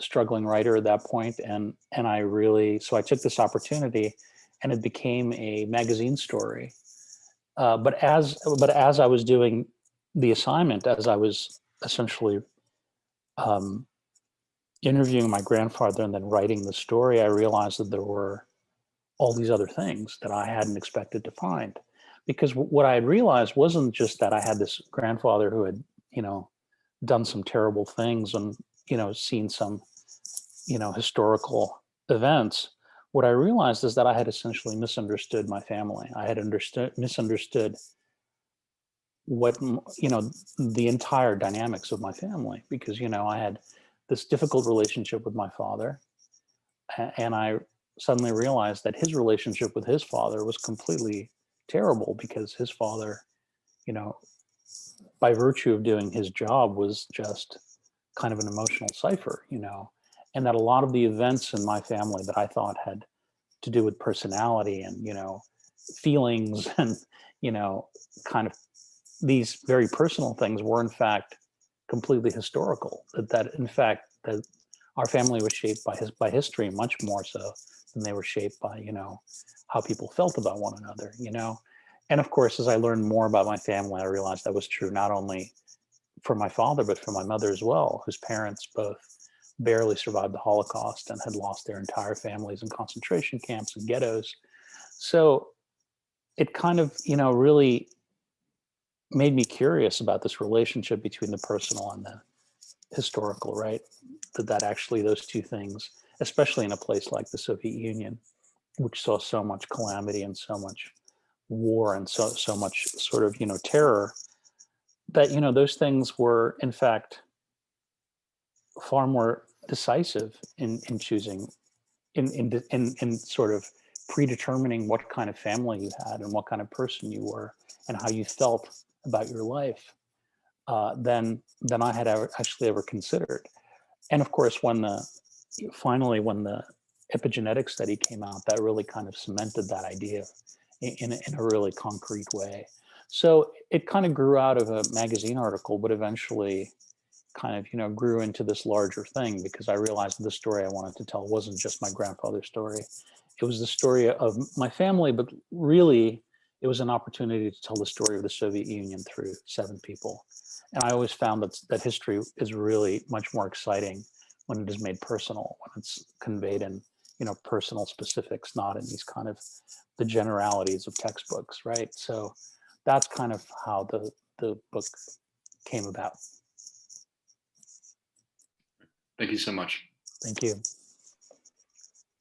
struggling writer at that point. And, and I really, so I took this opportunity and it became a magazine story uh, but as but as I was doing the assignment, as I was essentially um, interviewing my grandfather and then writing the story, I realized that there were all these other things that I hadn't expected to find. Because what I had realized wasn't just that I had this grandfather who had, you know, done some terrible things and, you know, seen some you know, historical events, what I realized is that I had essentially misunderstood my family. I had understood, misunderstood what, you know, the entire dynamics of my family, because, you know, I had this difficult relationship with my father. And I suddenly realized that his relationship with his father was completely terrible because his father, you know, by virtue of doing his job was just kind of an emotional cipher, you know, and that a lot of the events in my family that I thought had to do with personality and, you know, feelings and, you know, kind of these very personal things were in fact completely historical. That, that in fact, that our family was shaped by his, by history much more so than they were shaped by, you know, how people felt about one another, you know? And of course, as I learned more about my family, I realized that was true not only for my father, but for my mother as well, whose parents both barely survived the Holocaust and had lost their entire families in concentration camps and ghettos. So it kind of, you know, really made me curious about this relationship between the personal and the historical, right? That that actually those two things, especially in a place like the Soviet Union, which saw so much calamity and so much war and so so much sort of you know terror, that you know those things were in fact far more decisive in in choosing in in in, in sort of predetermining what kind of family you had and what kind of person you were and how you felt about your life uh, than than I had ever actually ever considered. And of course, when the finally when the epigenetic study came out, that really kind of cemented that idea in, in, a, in a really concrete way. So it kind of grew out of a magazine article, but eventually kind of, you know, grew into this larger thing because I realized the story I wanted to tell wasn't just my grandfather's story. It was the story of my family, but really it was an opportunity to tell the story of the Soviet Union through seven people. And I always found that, that history is really much more exciting when it is made personal, when it's conveyed in, you know, personal specifics, not in these kind of the generalities of textbooks, right? So that's kind of how the, the book came about. Thank you so much. Thank you.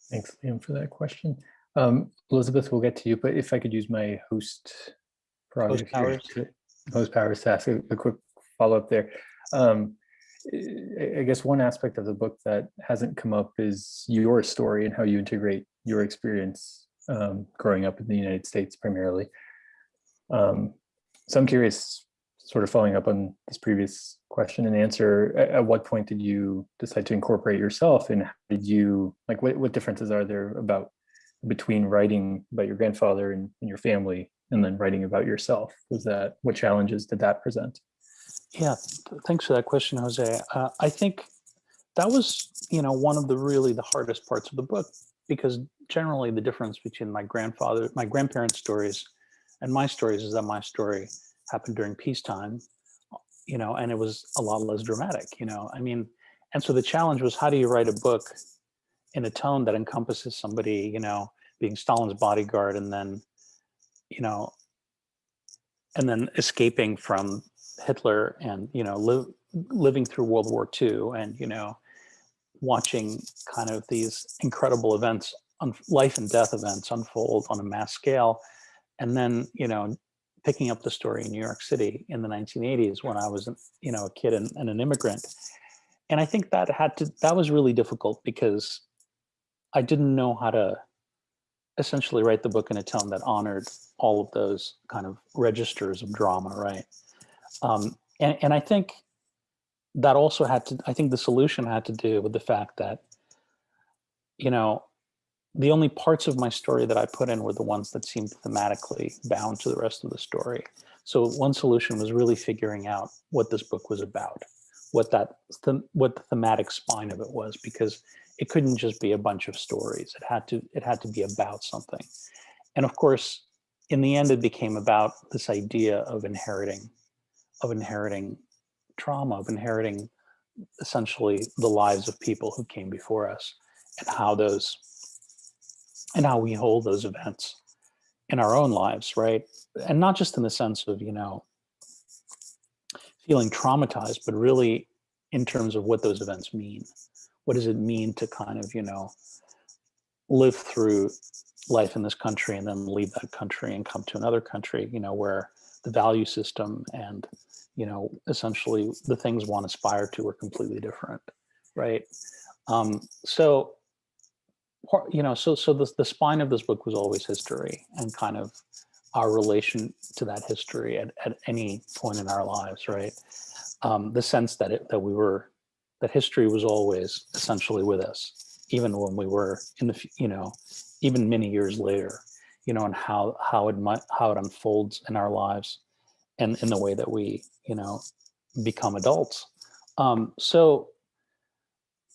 Thanks, Liam, for that question. Um, Elizabeth, we'll get to you, but if I could use my host prerogative here powers. to- Host powers to ask a, a quick follow-up there. Um, I I guess one aspect of the book that hasn't come up is your story and how you integrate your experience um, growing up in the United States primarily. Um, so I'm curious, sort of following up on this previous question and answer, at, at what point did you decide to incorporate yourself and how did you, like what, what differences are there about between writing about your grandfather and, and your family and then writing about yourself? Was that, what challenges did that present? Yeah, thanks for that question, Jose. Uh, I think that was, you know, one of the really the hardest parts of the book because generally the difference between my grandfather, my grandparents' stories and my stories is that my story happened during peacetime, you know, and it was a lot less dramatic, you know. I mean, and so the challenge was how do you write a book in a tone that encompasses somebody, you know, being Stalin's bodyguard and then, you know, and then escaping from Hitler and you know living through World War II and you know watching kind of these incredible events, life and death events unfold on a mass scale, and then you know picking up the story in New York City in the 1980s when I was you know a kid and, and an immigrant, and I think that had to that was really difficult because I didn't know how to essentially write the book in a tone that honored all of those kind of registers of drama, right? Um, and, and I think that also had to, I think the solution had to do with the fact that, you know, the only parts of my story that I put in were the ones that seemed thematically bound to the rest of the story. So one solution was really figuring out what this book was about, what that, them- what the thematic spine of it was, because it couldn't just be a bunch of stories. It had to, it had to be about something. And of course, in the end, it became about this idea of inheriting of inheriting trauma, of inheriting essentially the lives of people who came before us and how those and how we hold those events in our own lives, right? And not just in the sense of, you know, feeling traumatized, but really in terms of what those events mean, what does it mean to kind of, you know, live through life in this country and then leave that country and come to another country, you know, where the value system and, you know, essentially the things one aspire to are completely different, right? Um, so, you know, so so the, the spine of this book was always history and kind of our relation to that history at, at any point in our lives, right? Um, the sense that it, that we were, that history was always essentially with us, even when we were in the, you know, even many years later, you know, and how how it might how it unfolds in our lives, and in the way that we, you know, become adults. Um, so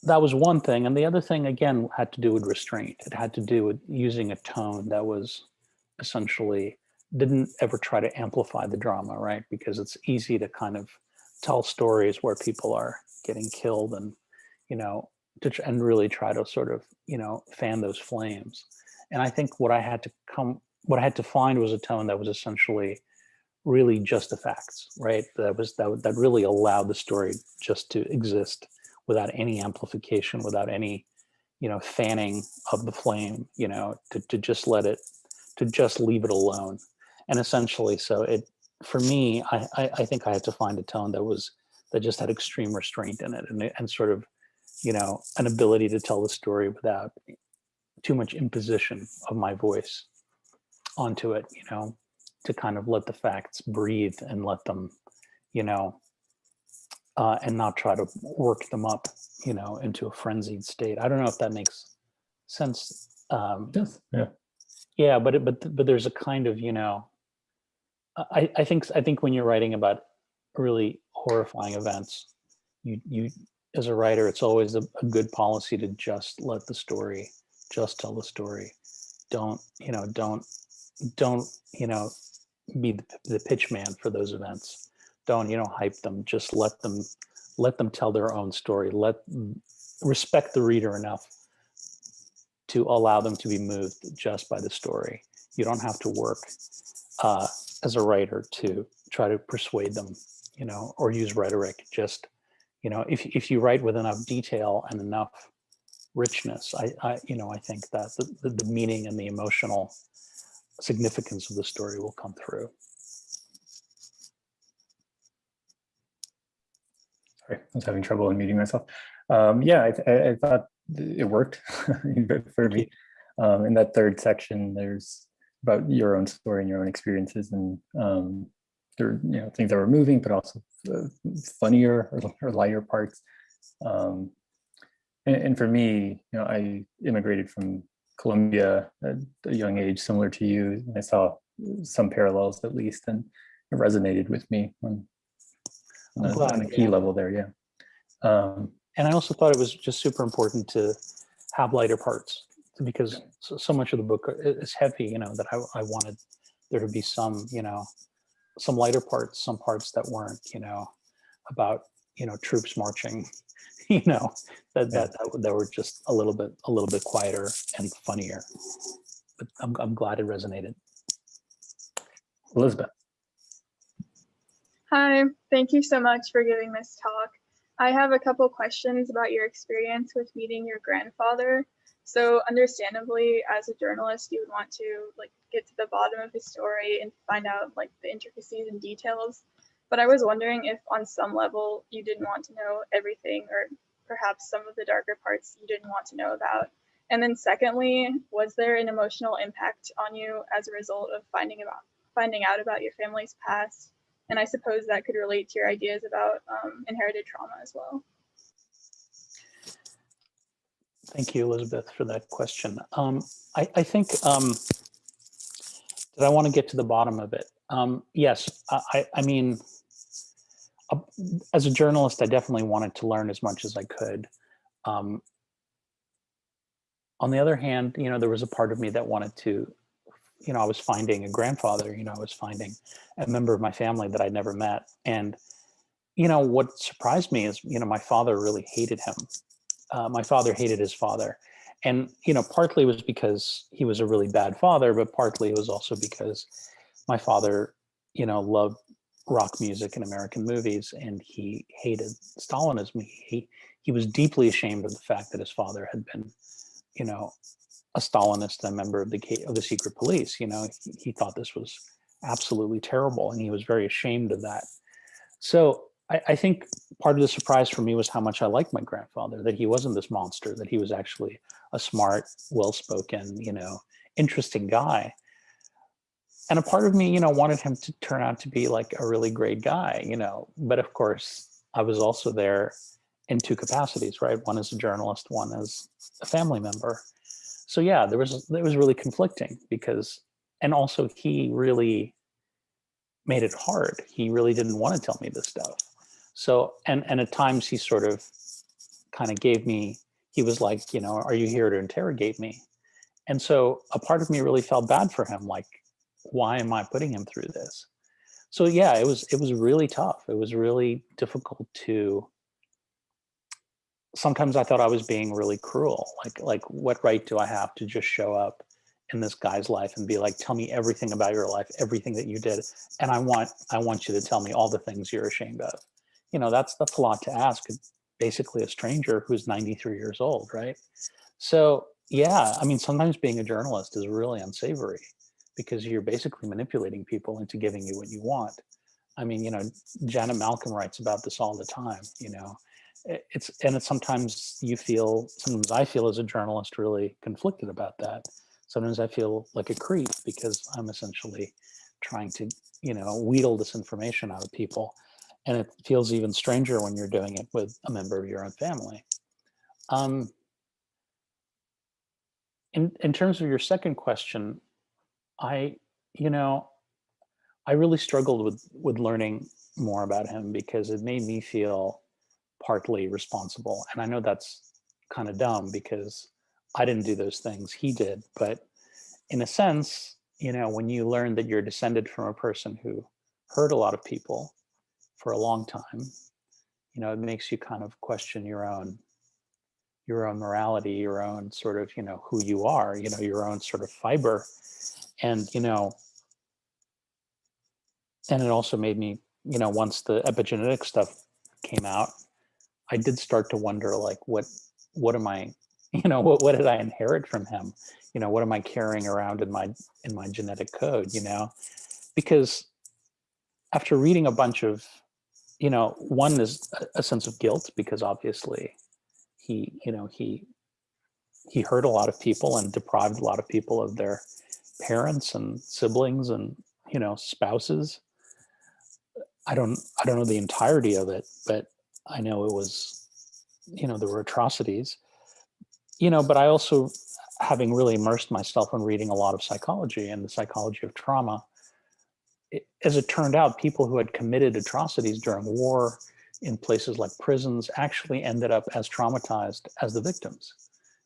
that was one thing, and the other thing again had to do with restraint. It had to do with using a tone that was essentially didn't ever try to amplify the drama, right? Because it's easy to kind of tell stories where people are getting killed and, you know, to, and really try to sort of, you know, fan those flames. And I think what I had to come, what I had to find was a tone that was essentially really just the facts, right? That was, that, that really allowed the story just to exist without any amplification, without any, you know, fanning of the flame, you know, to, to just let it, to just leave it alone. And essentially, so it, for me, I, I, I think I had to find a tone that was, that just had extreme restraint in it and, and sort of, you know, an ability to tell the story without too much imposition of my voice onto it, you know, to kind of let the facts breathe and let them, you know, uh, and not try to work them up, you know, into a frenzied state. I don't know if that makes sense. Um, Yes, yeah. yeah, but it, but but there's a kind of you know, I I think I think when you're writing about really horrifying events, you you as a writer, it's always a, a good policy to just let the story, just tell the story. Don't you know? Don't don't you know? Be the, the pitch man for those events. Don't you know? Hype them. Just let them let them tell their own story. Let respect the reader enough to allow them to be moved just by the story. You don't have to work uh, as a writer to try to persuade them, you know, or use rhetoric. Just, you know, if, if you write with enough detail and enough richness, I, I you know, I think that the, the meaning and the emotional significance of the story will come through. Sorry, I was having trouble unmuting myself. Um, yeah, I, I, I thought it worked for me. Um, in that third section, there's about your own story and your own experiences, and um, there you know things that were moving, but also uh, funnier or, or lighter parts. Um, and, and for me, you know, I immigrated from Colombia at a young age, similar to you. and I saw some parallels at least, and it resonated with me on, on, a, on a key yeah. level there. Yeah. Um, And I also thought it was just super important to have lighter parts because so, so much of the book is heavy, you know, that I, I wanted there to be some, you know, some lighter parts, some parts that weren't, you know, about, you know, troops marching, you know, that, Yeah. that, that, were- that were just a little bit, a little bit quieter and funnier. But I'm, I'm glad it resonated. Elizabeth. Hi, thank you so much for giving this talk. I have a couple questions about your experience with meeting your grandfather. So understandably, as a journalist, you would want to like get to the bottom of his story and find out like the intricacies and details. But I was wondering if on some level you didn't want to know everything or perhaps some of the darker parts you didn't want to know about. And then secondly, was there an emotional impact on you as a result of finding about finding out about your family's past and I suppose that could relate to your ideas about um, inherited trauma as well. Thank you, Elizabeth, for that question. Um, I, I think um, that I want to get to the bottom of it. Um, yes, I, I mean, uh, as a journalist, I definitely wanted to learn as much as I could. Um, on the other hand, you know, there was a part of me that wanted to, you know, I was finding a grandfather, you know, I was finding a member of my family that I'd never met. And, you know, what surprised me is, you know, my father really hated him uh, my father hated his father and you know partly it was because he was a really bad father but partly it was also because my father you know loved rock music and American movies, and he hated Stalinism. He he was deeply ashamed of the fact that his father had been, you know, a Stalinist and a member of the of the secret police. You know, he, he thought this was absolutely terrible, and he was very ashamed of that. So I, I think part of the surprise for me was how much I liked my grandfather. That he wasn't this monster. That he was actually a smart, well-spoken, you know, interesting guy and a part of me, you know, wanted him to turn out to be like a really great guy, you know, but of course I was also there in two capacities, right? One as a journalist, one as a family member. So yeah, there was, it was really conflicting because, and also he really made it hard. He really didn't want to tell me this stuff. So, and, and at times he sort of kind of gave me, he was like, you know, are you here to interrogate me? And so a part of me really felt bad for him. Like, why am I putting him through this? So yeah, it was it was really tough. It was really difficult to sometimes I thought I was being really cruel. Like like what right do I have to just show up in this guy's life and be like, tell me everything about your life, everything that you did. And I want I want you to tell me all the things you're ashamed of. You know, that's that's a lot to ask basically a stranger who's 93 years old, right? So yeah, I mean, sometimes being a journalist is really unsavory because you're basically manipulating people into giving you what you want. I mean, you know, Janet Malcolm writes about this all the time, you know, it's, and it's sometimes you feel, sometimes I feel as a journalist really conflicted about that. Sometimes I feel like a creep because I'm essentially trying to, you know, wheedle this information out of people. And it feels even stranger when you're doing it with a member of your own family. Um, in, in terms of your second question, I, you know, I really struggled with with learning more about him because it made me feel partly responsible. And I know that's kind of dumb because I didn't do those things, he did. But in a sense, you know, when you learn that you're descended from a person who hurt a lot of people for a long time, you know, it makes you kind of question your own your own morality, your own sort of, you know, who you are, you know, your own sort of fiber and you know and it also made me you know once the epigenetic stuff came out i did start to wonder like what what am i you know what, what did i inherit from him? You know what am i carrying around in my in my genetic code you know? Because after reading a bunch of you know one is a, sense of guilt because obviously he you know he he hurt a lot of people and deprived a lot of people of their parents and siblings and you know spouses. I don't i don't know the entirety of it but i know it was you know there were atrocities you know but i also having really immersed myself in reading a lot of psychology and the psychology of trauma it, as it turned out people who had committed atrocities during war in places like prisons actually ended up as traumatized as the victims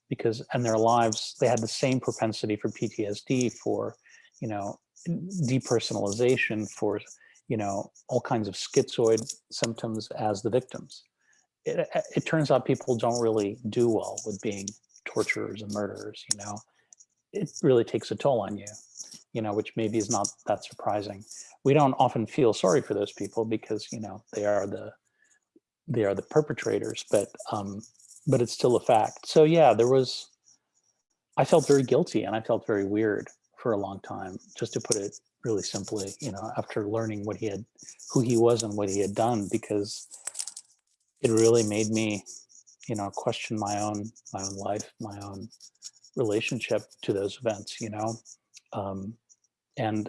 because and their lives they had the same propensity for PTSD, for you know depersonalization, for you know all kinds of schizoid symptoms as the victims. It, it turns out people don't really do well with being torturers and murderers. You know, it really takes a toll on you. You know, which maybe is not that surprising. We don't often feel sorry for those people because you know they are the they are the perpetrators, but um, but it's still a fact. So yeah, there was, I felt very guilty and I felt very weird for a long time, just to put it really simply, you know, after learning what he had, who he was and what he had done, because it really made me, you know, question my own, my own life, my own relationship to those events, you know? Um, and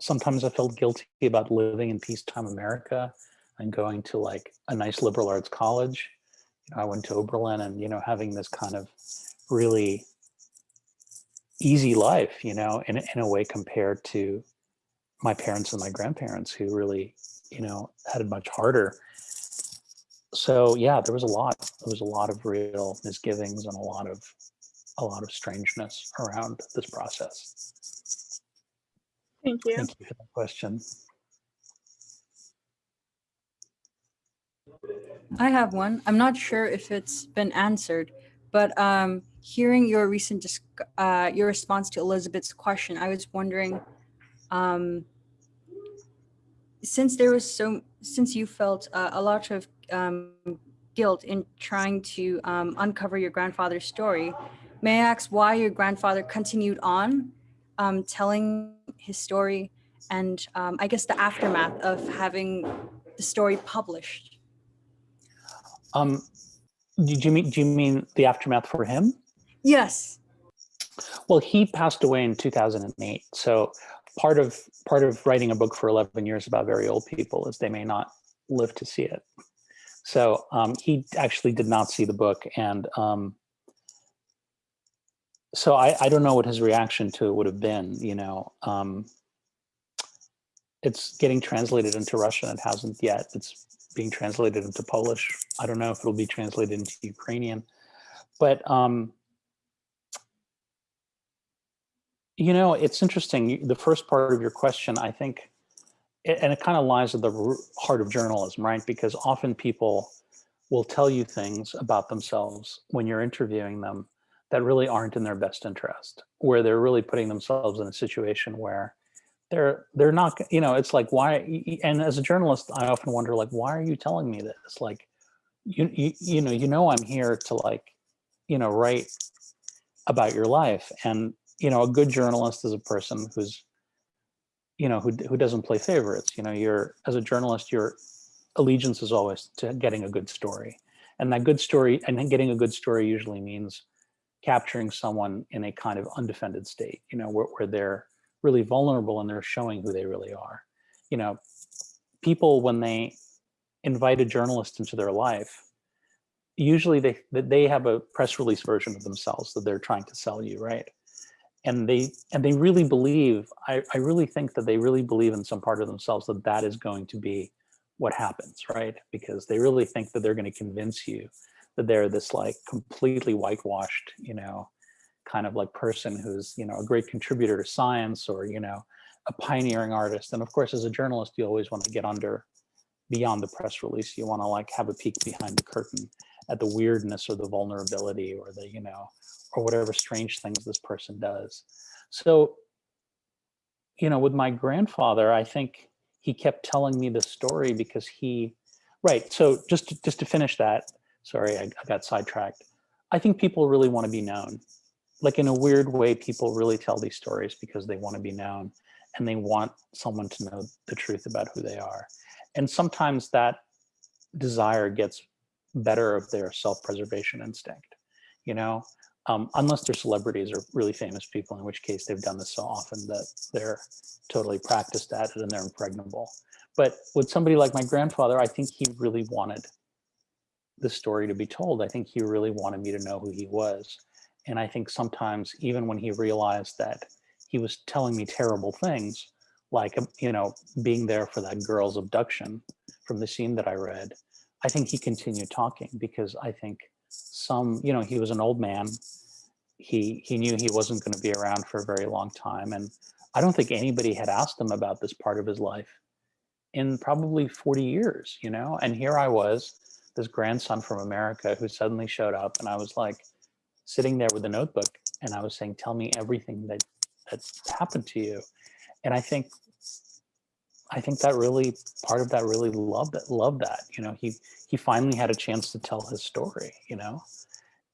sometimes I felt guilty about living in peacetime America and going to like a nice liberal arts college You know, I went to Oberlin and, you know, having this kind of really easy life, you know, in, in a way compared to my parents and my grandparents who really, you know, had it much harder. So yeah, there was a lot, there was a lot of real misgivings and a lot of, a lot of strangeness around this process. Thank you. Thank you for that question. I have one. I'm not sure if it's been answered, but um, hearing your recent dis- uh, your response to Elizabeth's question, I was wondering, um, since there was so, since you felt uh, a lot of um, guilt in trying to um, uncover your grandfather's story, may I ask why your grandfather continued on um, telling his story and um, I guess the aftermath of having the story published? Um, did you mean, do you mean the aftermath for him? Yes. Well, he passed away in 2008. So part of part of writing a book for 11 years about very old people is they may not live to see it. So um, he actually did not see the book. And um, so I, I don't know what his reaction to it would have been, you know. Um, it's getting translated into Russian. It hasn't yet. It's being translated into Polish. I don't know if it'll be translated into Ukrainian. But um, You know, it's interesting. The first part of your question, I think, and it kind of lies at the heart of journalism, right? Because often people will tell you things about themselves when you're interviewing them that really aren't in their best interest, where they're really putting themselves in a situation where they're they're not, you know, it's like why? And as a journalist, I often wonder, like, why are you telling me this? Like, you you you know, you know, I'm here to like, you know, write about your life and you know, a good journalist is a person who's, you know, who, who doesn't play favorites. You know, you're, as a journalist, your allegiance is always to getting a good story. And that good story, and getting a good story usually means capturing someone in a kind of undefended state, you know, where, where they're really vulnerable and they're showing who they really are. You know, people, when they invite a journalist into their life, usually they, they have a press release version of themselves that they're trying to sell you, right? And they and they really believe I, I really think that they really believe in some part of themselves that that is going to be what happens right? Because they really think that they're going to convince you that they're this like completely whitewashed you know kind of like person who's you know a great contributor to science or you know a pioneering artist. And of course as a journalist you always want to get under beyond the press release. You want to like have a peek behind the curtain at the weirdness or the vulnerability or the you know or whatever strange things this person does. So, you know, with my grandfather, I think he kept telling me the story because he, right. So just to, just to finish that, sorry, I, I got sidetracked. I think people really want to be known. Like in a weird way, people really tell these stories because they want to be known and they want someone to know the truth about who they are. And sometimes that desire gets better of their self-preservation instinct, you know? um, unless they're celebrities or really famous people, in which case they've done this so often that they're totally practiced at it and they're impregnable. But with somebody like my grandfather, I think he really wanted the story to be told. I think he really wanted me to know who he was. And I think sometimes even when he realized that he was telling me terrible things, like, um, you know, being there for that girl's abduction from the scene that I read, I think he continued talking because I think some, you know, he was an old man. He he knew he wasn't going to be around for a very long time, and I don't think anybody had asked him about this part of his life in probably 40 years, you know. And here I was, this grandson from America who suddenly showed up, and I was like sitting there with a notebook, and I was saying, "Tell me everything that that's happened to you," and I think I think that really part of that really loved that loved that you know he he finally had a chance to tell his story you know?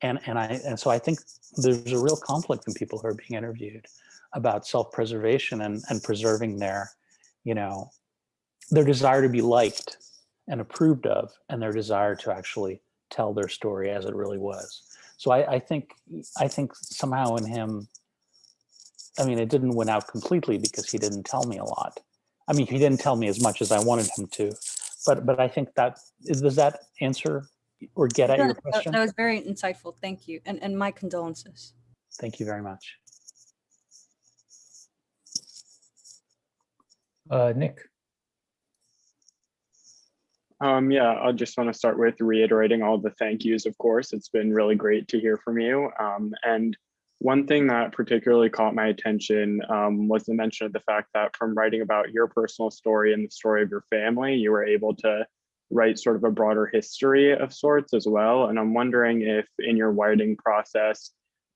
And and I and so I think there's a real conflict in people who are being interviewed about self-preservation and and preserving their you know their desire to be liked and approved of and their desire to actually tell their story as it really was. So I, I think I think somehow in him I mean it didn't win out completely because he didn't tell me a lot I mean, he didn't tell me as much as I wanted him to, but but I think that is does that answer or get at your That, that- question? that was very insightful. Thank you. And, and my condolences. Thank you very much. Uh, Nick, Um, yeah, I just want to start with reiterating all the thank yous, of course. It's been really great to hear from you. Um, and one thing that particularly caught my attention um, was the mention of the fact that from writing about your personal story and the story of your family, you were able to write sort of a broader history of sorts as well. And I'm wondering if in your writing process,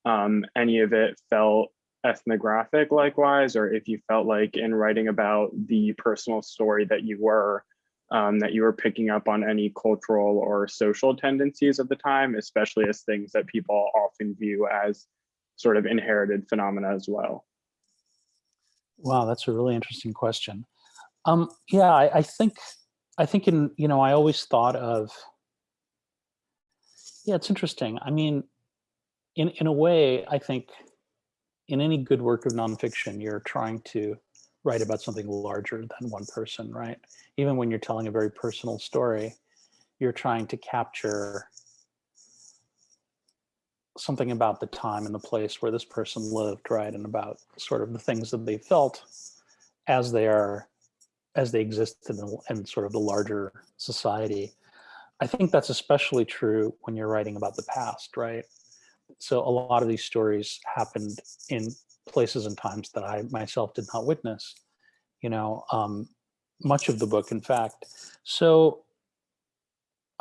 um, any of it felt ethnographic likewise, or if you felt like in writing about the personal story that you were, um, that you were picking up on any cultural or social tendencies of the time, especially as things that people often view as sort of inherited phenomena as well. Wow, that's a really interesting question. Um, yeah, I, I think, I think in, you know, I always thought of, yeah, it's interesting. I mean, in, in a way, I think in any good work of nonfiction, you're trying to write about something larger than one person, right? Even when you're telling a very personal story, you're trying to capture something about the time and the place where this person lived, right? And about sort of the things that they felt as they are, as they exist in, in sort of the larger society. I think that's especially true when you're writing about the past, right? So a lot of these stories happened in places and times that I myself did not witness, you know, um, much of the book, in fact. So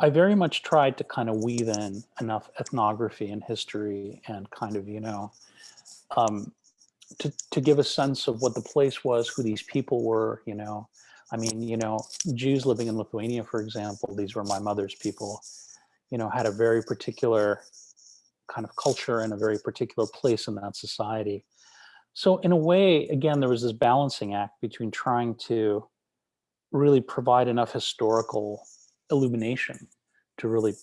I very much tried to kind of weave in enough ethnography and history and kind of, you know, um, to, to give a sense of what the place was, who these people were, you know. I mean, you know, Jews living in Lithuania, for example, these were my mother's people, you know, had a very particular kind of culture and a very particular place in that society. So in a way, again, there was this balancing act between trying to really provide enough historical illumination to really,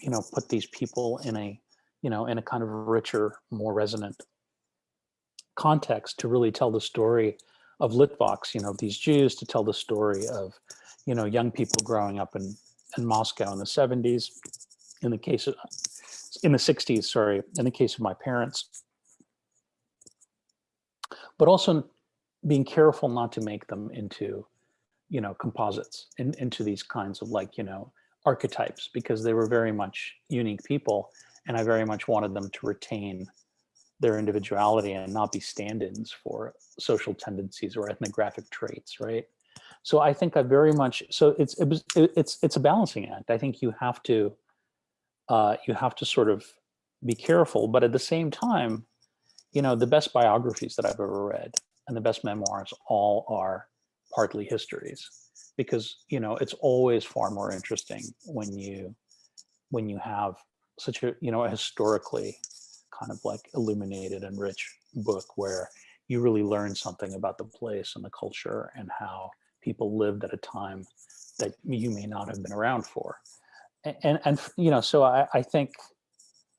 you know, put these people in a, you know, in a kind of richer, more resonant context to really tell the story of Litvaks, you know, these Jews, to tell the story of, you know, young people growing up in, in Moscow in the 70s, in the case of, in the 60s, sorry, in the case of my parents. But also being careful not to make them into, you know, composites, in, into these kinds of like, you know, archetypes, because they were very much unique people. And I very much wanted them to retain their individuality and not be stand-ins for social tendencies or ethnographic traits, right? So I think I very much, so it's, it was, it's, it's a balancing act. I think you have to, uh, you have to sort of be careful, but at the same time, you know, the best biographies that I've ever read and the best memoirs all are partly histories because, you know, it's always far more interesting when you, when you have such a, you know, a historically kind of like illuminated and rich book where you really learn something about the place and the culture and how people lived at a time that you may not have been around for. And, and, and you know, so I, I think,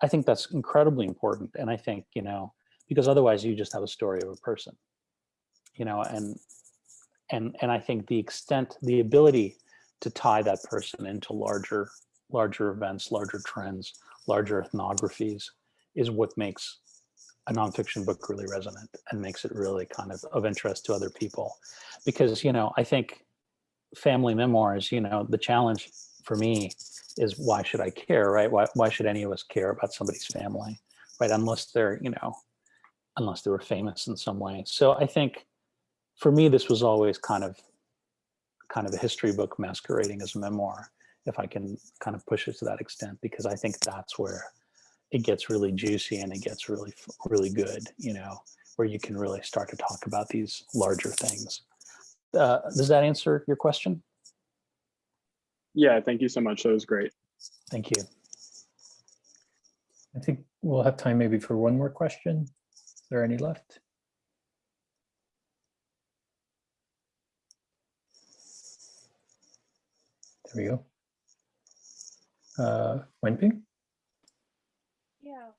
I think that's incredibly important. And I think, you know, because otherwise you just have a story of a person, you know, and, and, and I think the extent, the ability to tie that person into larger, larger events, larger trends, larger ethnographies is what makes a nonfiction book really resonant and makes it really kind of of interest to other people. Because, you know, I think family memoirs, you know, the challenge for me is why should I care, right? Why, why should any of us care about somebody's family, right? Unless they're, you know, unless they were famous in some way. So I think for me, this was always kind of, kind of a history book masquerading as a memoir, if I can kind of push it to that extent, because I think that's where it gets really juicy and it gets really, really good, you know, where you can really start to talk about these larger things. Uh, does that answer your question? Yeah, thank you so much. That was great. Thank you. I think we'll have time maybe for one more question. Is there any left? There we go. Uh, Wenping? Yeah.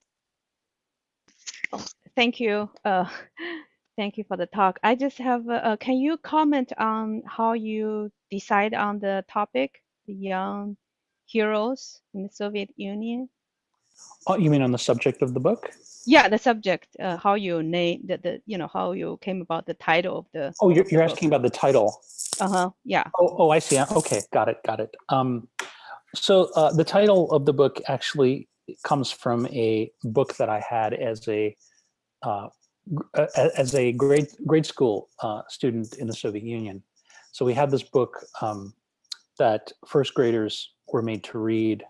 Oh, thank you. Uh, thank you for the talk. I just have, uh, can you comment on how you decide on the topic, the young heroes in the Soviet Union? Oh, you mean on the subject of the book? Yeah, the subject, uh, how you name the, the, you know, how you came about the title of the. Oh, you're, you're asking about the title. Uh-huh, yeah. Oh, oh, I see. Okay, got it, got it. Um, so uh, the title of the book actually comes from a book that I had as a uh, as a grade grade school uh, student in the Soviet Union. So we had this book um, that first graders were made to read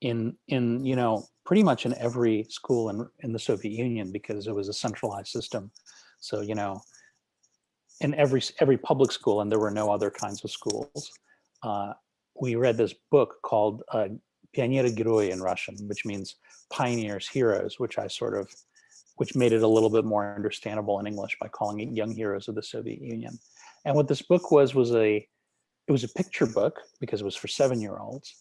in in you know pretty much in every school in, in the Soviet Union because it was a centralized system. So, you know, in every, every public school, and there were no other kinds of schools, uh, we read this book called uh, Pionera Geroy in Russian, which means pioneers, heroes, which I sort of, which made it a little bit more understandable in English by calling it Young Heroes of the Soviet Union. And what this book was, was a, it was a picture book because it was for seven-year-olds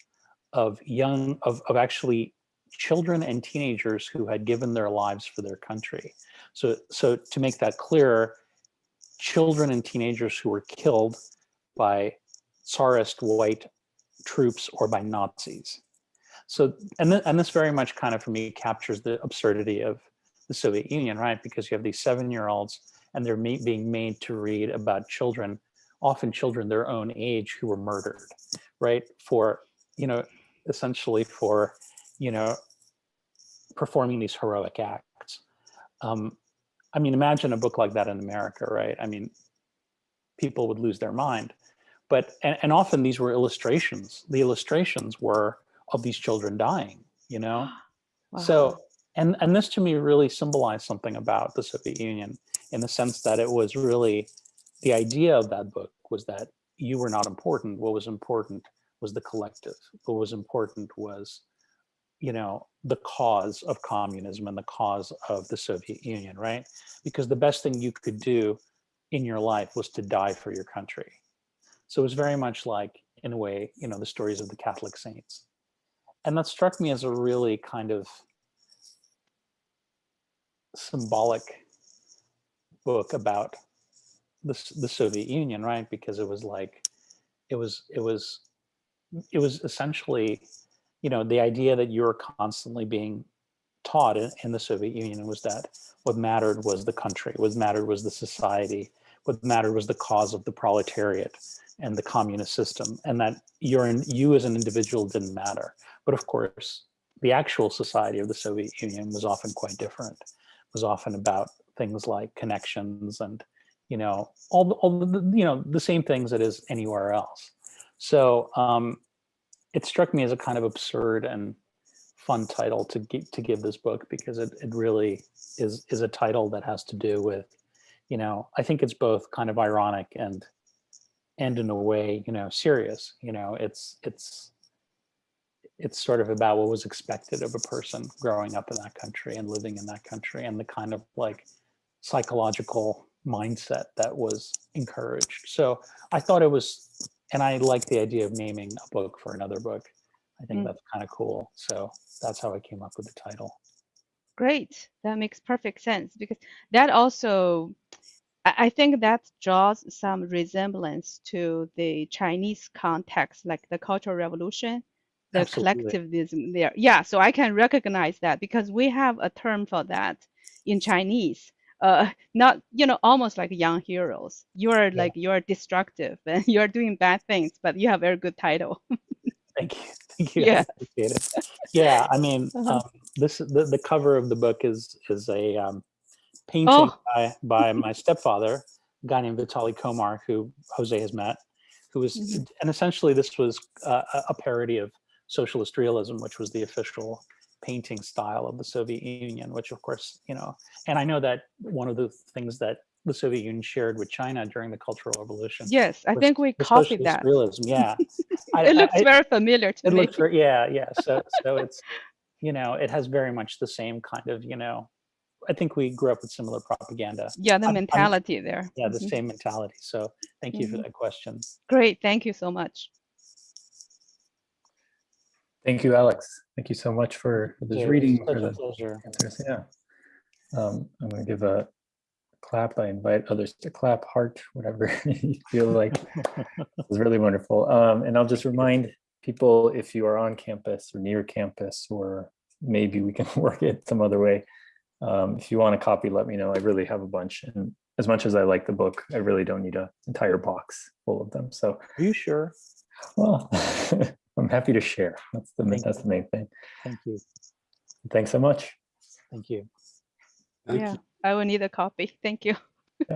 of young, of, of actually children and teenagers who had given their lives for their country. So, so to make that clearer, children and teenagers who were killed by Tsarist white troops or by Nazis. So, and, th and this very much kind of for me captures the absurdity of the Soviet Union, right? Because you have these seven-year-olds and they're being made to read about children, often children their own age who were murdered, right? For, you know, essentially for, you know, performing these heroic acts. Um, I mean, imagine a book like that in America, right? I mean, people would lose their mind. But, and, and often these were illustrations. The illustrations were of these children dying, you know? Wow. So, and, and this to me really symbolized something about the Soviet Union in the sense that it was really, the idea of that book was that you were not important. What was important was the collective. What was important was, you know, the cause of communism and the cause of the Soviet Union, right? Because the best thing you could do in your life was to die for your country. So it was very much like, in a way, you know, the stories of the Catholic saints. And that struck me as a really kind of symbolic book about the, the Soviet Union, right? Because it was like, it was, it was, it was essentially, you know, the idea that you're constantly being taught in, in the Soviet Union was that what mattered was the country, what mattered was the society, what mattered was the cause of the proletariat and the communist system, and that you're in, you as an individual didn't matter. But of course, the actual society of the Soviet Union was often quite different. It was often about things like connections and, you know, all, the, all the, you know, the same things it is anywhere else. So um, it struck me as a kind of absurd and fun title to give, to give this book because it, it really is, is a title that has to do with, you know, I think it's both kind of ironic and, and in a way, you know, serious, you know, it's, it's, it's sort of about what was expected of a person growing up in that country and living in that country and the kind of like psychological mindset that was encouraged. So I thought it was, and I like the idea of naming a book for another book. I think Mm. that's kind of cool. So that's how I came up with the title. Great. That makes perfect sense because that also, I think that draws some resemblance to the Chinese context, like the Cultural Revolution, the Absolutely. collectivism there. Yeah, so I can recognize that because we have a term for that in Chinese. Uh, not you know almost like young heroes. You're like you're destructive and you're doing bad things, but you have very good title. Thank you. Thank you. I Yeah. it. Yeah, I mean, Uh-huh. um, this the, the cover of the book is is a um, painting Oh. by by my stepfather, a guy named Vitaly Komar, who Jose has met, who was Mhm. and essentially this was uh, a a parody of socialist realism, which was the official painting style of the Soviet Union, which of course, you know, and I know that one of the things that the Soviet Union shared with China during the Cultural Revolution. Yes, I was think we copied that. Realism, yeah. It I- looks I- very familiar to it me. looks very, yeah, yeah. So, so it's, you know, it has very much the same kind of, you know, I think we grew up with similar propaganda. Yeah, the I'm- I'm- mentality there. Yeah, the Mhm. same mentality. So thank you for Mhm. that question. Great, thank you so much. Thank you, Alex. Thank you so much for for this Yeah, reading. For the pleasure. answers. Yeah. Um, I'm going to give a clap. I invite others to clap, heart, whatever you feel like. It was really wonderful. Um, and I'll just remind people if you are on campus or near campus, or maybe we can work it some other way. Um, if you want a copy, let me know. I really have a bunch. And as much as I like the book, I really don't need an entire box full of them. So, Are you sure? well, I'm happy to share. That's the, Thank that's the main thing. Thank you. Thanks so much. Thank you. Thank Yeah, you. I will need a copy. Thank you.